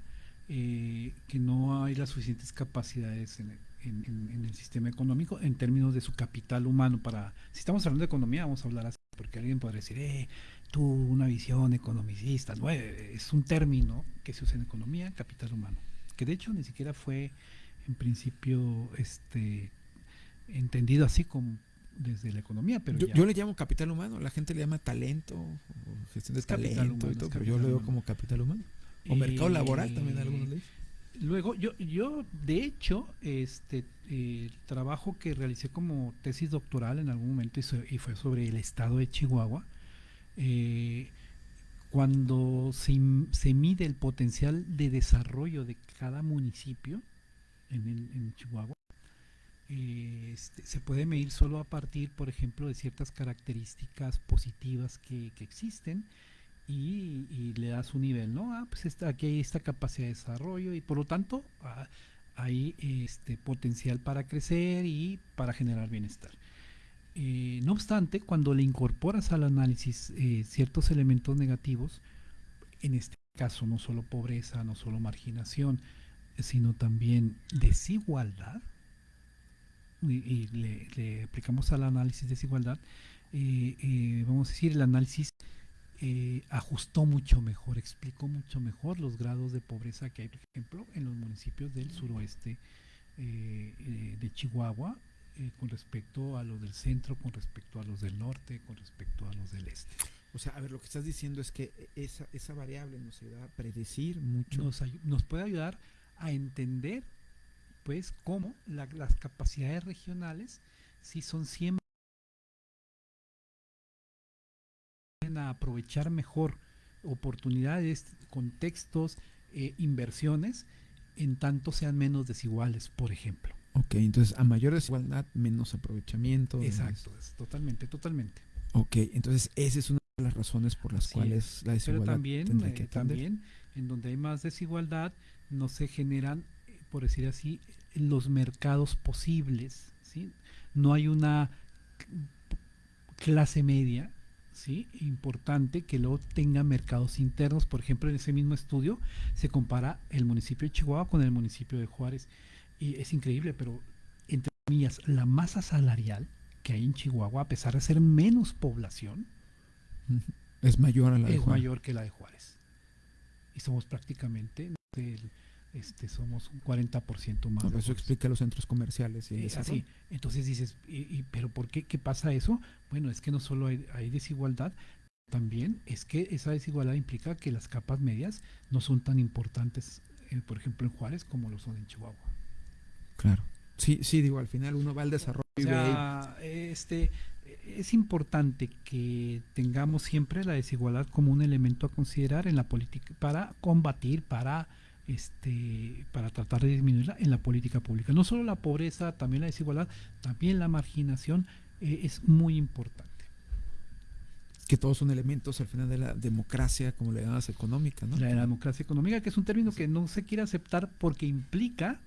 S8: eh, que no hay las suficientes capacidades en el, sistema económico en términos de su capital humano. Para, si estamos hablando de economía, vamos a hablar así, porque alguien podría decir, eh, tú una visión economicista, no, eh, es un término que se usa en economía, capital humano, que de hecho ni siquiera fue en principio este entendido así como desde la economía, pero
S7: yo, le llamo capital humano, la gente le llama talento, o gestión de talento pero yo lo veo como capital humano. O mercado laboral también algunos le
S8: Luego, yo, yo de hecho, este el trabajo que realicé como tesis doctoral en algún momento y, fue sobre el estado de Chihuahua, eh, cuando se, se, mide el potencial de desarrollo de cada municipio en, en Chihuahua, este, se puede medir solo a partir, por ejemplo, de ciertas características positivas que, existen y, le das un nivel, ¿no? Ah, pues aquí hay esta capacidad de desarrollo y por lo tanto ah, hay este potencial para crecer y para generar bienestar. Eh, no obstante, cuando le incorporas al análisis eh, ciertos elementos negativos, en este caso no solo pobreza, no solo marginación, sino también desigualdad, y, le, aplicamos al análisis de desigualdad, eh, eh, vamos a decir, el análisis eh, ajustó mucho mejor, explicó mucho mejor los grados de pobreza que hay, por ejemplo, en los municipios del suroeste de Chihuahua, con respecto a los del centro, con respecto a los del norte, con respecto a los del este.
S7: O sea, a ver, lo que estás diciendo es que esa, esa variable nos ayuda a predecir mucho.
S8: Nos, nos puede ayudar a entender pues cómo las capacidades regionales si son siempre a aprovechar mejor oportunidades, contextos, eh, inversiones, en tanto sean menos desiguales, por ejemplo.
S7: Ok, entonces a mayor desigualdad, menos aprovechamiento.
S8: Exacto, totalmente, totalmente.
S7: Ok, entonces esa es una de las razones por las cuales la desigualdad
S8: Pero también, eh, también, en donde hay más desigualdad, no se generan por decir así, los mercados posibles. ¿sí? No hay una clase media ¿sí? importante que luego tenga mercados internos. Por ejemplo, en ese mismo estudio se compara el municipio de Chihuahua con el municipio de Juárez. Y es increíble, pero entre comillas, la masa salarial que hay en Chihuahua, a pesar de ser menos población,
S7: es mayor a la
S8: de Es mayor que la de Juárez. Y somos prácticamente este, somos un 40% más.
S7: eso explica los centros comerciales.
S8: Y es así. Entonces dices, y, ¿pero por qué? ¿Qué pasa eso? Bueno, es que no solo hay, desigualdad, también es que esa desigualdad implica que las capas medias no son tan importantes, eh, por ejemplo, en Juárez como lo son en Chihuahua.
S7: Claro. Sí, sí, digo, al final uno va al desarrollo.
S8: este, es importante que tengamos siempre la desigualdad como un elemento a considerar en la política para combatir, para este, para tratar de disminuirla en la política pública. No solo la pobreza, también la desigualdad, también la marginación eh, es muy importante.
S7: Que todos son elementos al final de la democracia, como le llamas económica, ¿no?
S8: La, democracia económica, que es un término que no se quiere aceptar porque implica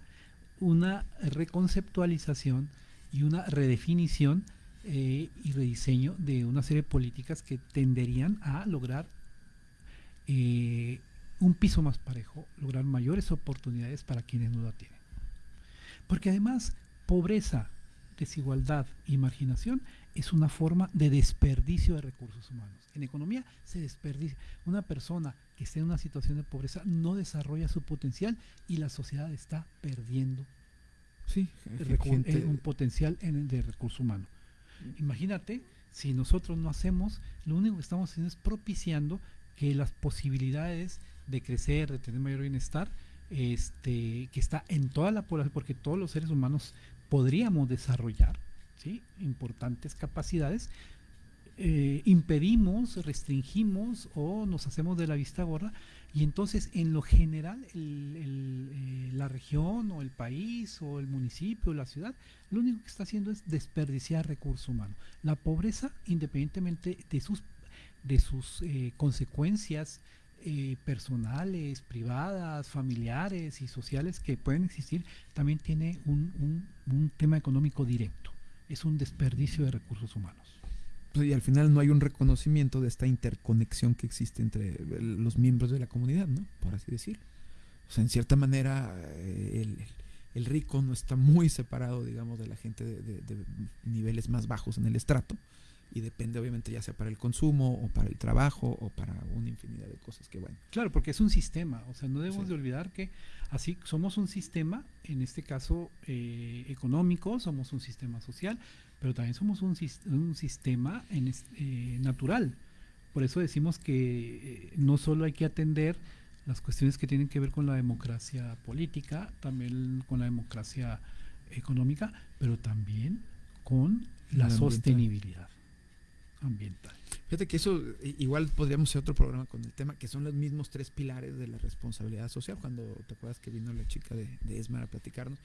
S8: una reconceptualización y una redefinición eh, y rediseño de una serie de políticas que tenderían a lograr eh, un piso más parejo, lograr mayores oportunidades para quienes no la tienen. Porque además, pobreza, desigualdad y marginación es una forma de desperdicio de recursos humanos. En economía se desperdicia. Una persona que esté en una situación de pobreza no desarrolla su potencial y la sociedad está perdiendo
S7: sí,
S8: un potencial en, de recurso humano. Imagínate si nosotros no hacemos, lo único que estamos haciendo es propiciando que las posibilidades de crecer, de tener mayor bienestar, este, que está en toda la población, porque todos los seres humanos podríamos desarrollar ¿sí? importantes capacidades, eh, impedimos, restringimos o nos hacemos de la vista gorda y entonces en lo general eh, la región o el país o el municipio o la ciudad lo único que está haciendo es desperdiciar recursos humanos. La pobreza, independientemente de sus, de sus eh, consecuencias eh, personales, privadas, familiares y sociales que pueden existir, también tiene un, un tema económico directo. Es un desperdicio de recursos humanos.
S7: Pues, y al final no hay un reconocimiento de esta interconexión que existe entre los miembros de la comunidad, ¿no? Por así decirlo. O sea, en cierta manera, eh, el, el rico no está muy separado, digamos, de la gente de, de, de, niveles más bajos en el estrato y depende obviamente ya sea para el consumo o para el trabajo o para una infinidad de cosas que bueno.
S8: Claro, porque es un sistema, o sea, no debemos sí. de olvidar que así somos un sistema, en este caso eh, económico, somos un sistema social, pero también somos un, un sistema en, eh, natural. Por eso decimos que eh, no solo hay que atender las cuestiones que tienen que ver con la democracia política, también con la democracia económica, pero también con la, la sostenibilidad ambiental.
S7: Fíjate que eso igual podríamos hacer otro programa con el tema, que son los mismos tres pilares de la responsabilidad social, cuando te acuerdas que vino la chica de, de ESMA a platicarnos,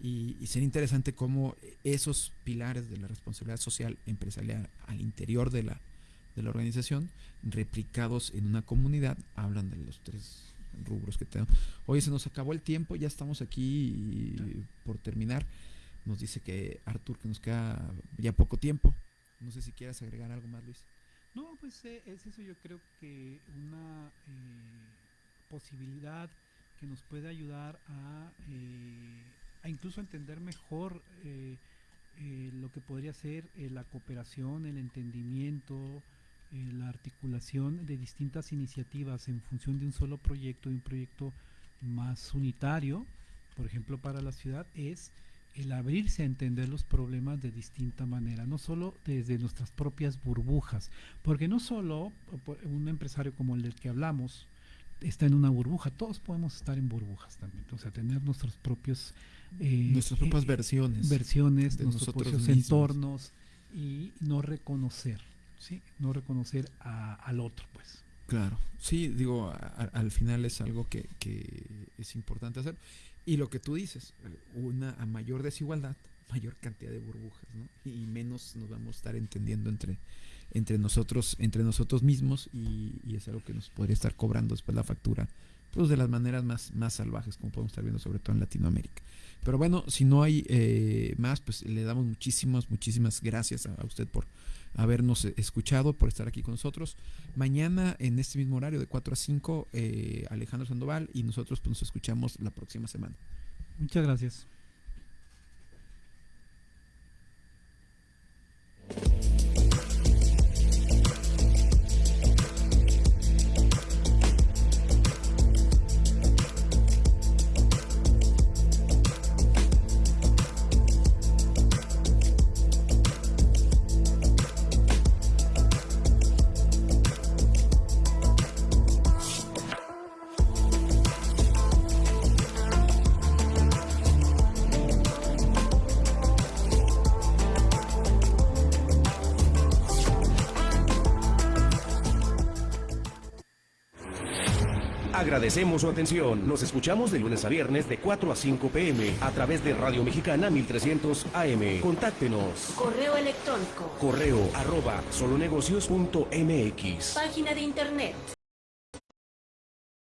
S7: y, y sería interesante cómo esos pilares de la responsabilidad social empresarial al interior de la, de la organización, replicados en una comunidad, hablan de los tres rubros que tenemos. Oye, se nos acabó el tiempo, ya estamos aquí por terminar. Nos dice que Artur que nos queda ya poco tiempo. No sé si quieras agregar algo más, Luis.
S8: No, pues eh, es eso yo creo que una eh, posibilidad que nos puede ayudar a, eh, a incluso entender mejor eh, lo que podría ser la cooperación, el entendimiento, la articulación de distintas iniciativas en función de un solo proyecto, de un proyecto más unitario, por ejemplo para la ciudad, es el abrirse a entender los problemas de distinta manera, no solo desde nuestras propias burbujas, porque no solo un empresario como el del que hablamos está en una burbuja, todos podemos estar en burbujas también, o sea, tener nuestros propios...
S7: Eh, nuestras propias eh, versiones.
S8: Versiones, de nuestros propios mismos. entornos y no reconocer, ¿sí? No reconocer a, al otro, pues.
S7: Claro, sí, digo, a, al final es algo que, que es importante hacer. Y lo que tú dices, una a mayor desigualdad, mayor cantidad de burbujas, ¿no? Y menos nos vamos a estar entendiendo entre, entre nosotros, entre nosotros mismos, y, y, es algo que nos podría estar cobrando después la factura, pues de las maneras más, más salvajes, como podemos estar viendo, sobre todo en Latinoamérica. Pero bueno, si no hay eh, más, pues le damos muchísimas, muchísimas gracias a, usted por habernos escuchado, por estar aquí con nosotros. Mañana en este mismo horario de 4 a 5, eh, Alejandro Sandoval y nosotros pues, nos escuchamos la próxima semana.
S8: Muchas gracias.
S4: Agradecemos su atención. Nos escuchamos de lunes a viernes de 4 a 5 pm a través de Radio Mexicana 1300 AM. Contáctenos.
S15: Correo electrónico.
S4: Correo arroba solonegocios.mx.
S15: Página de internet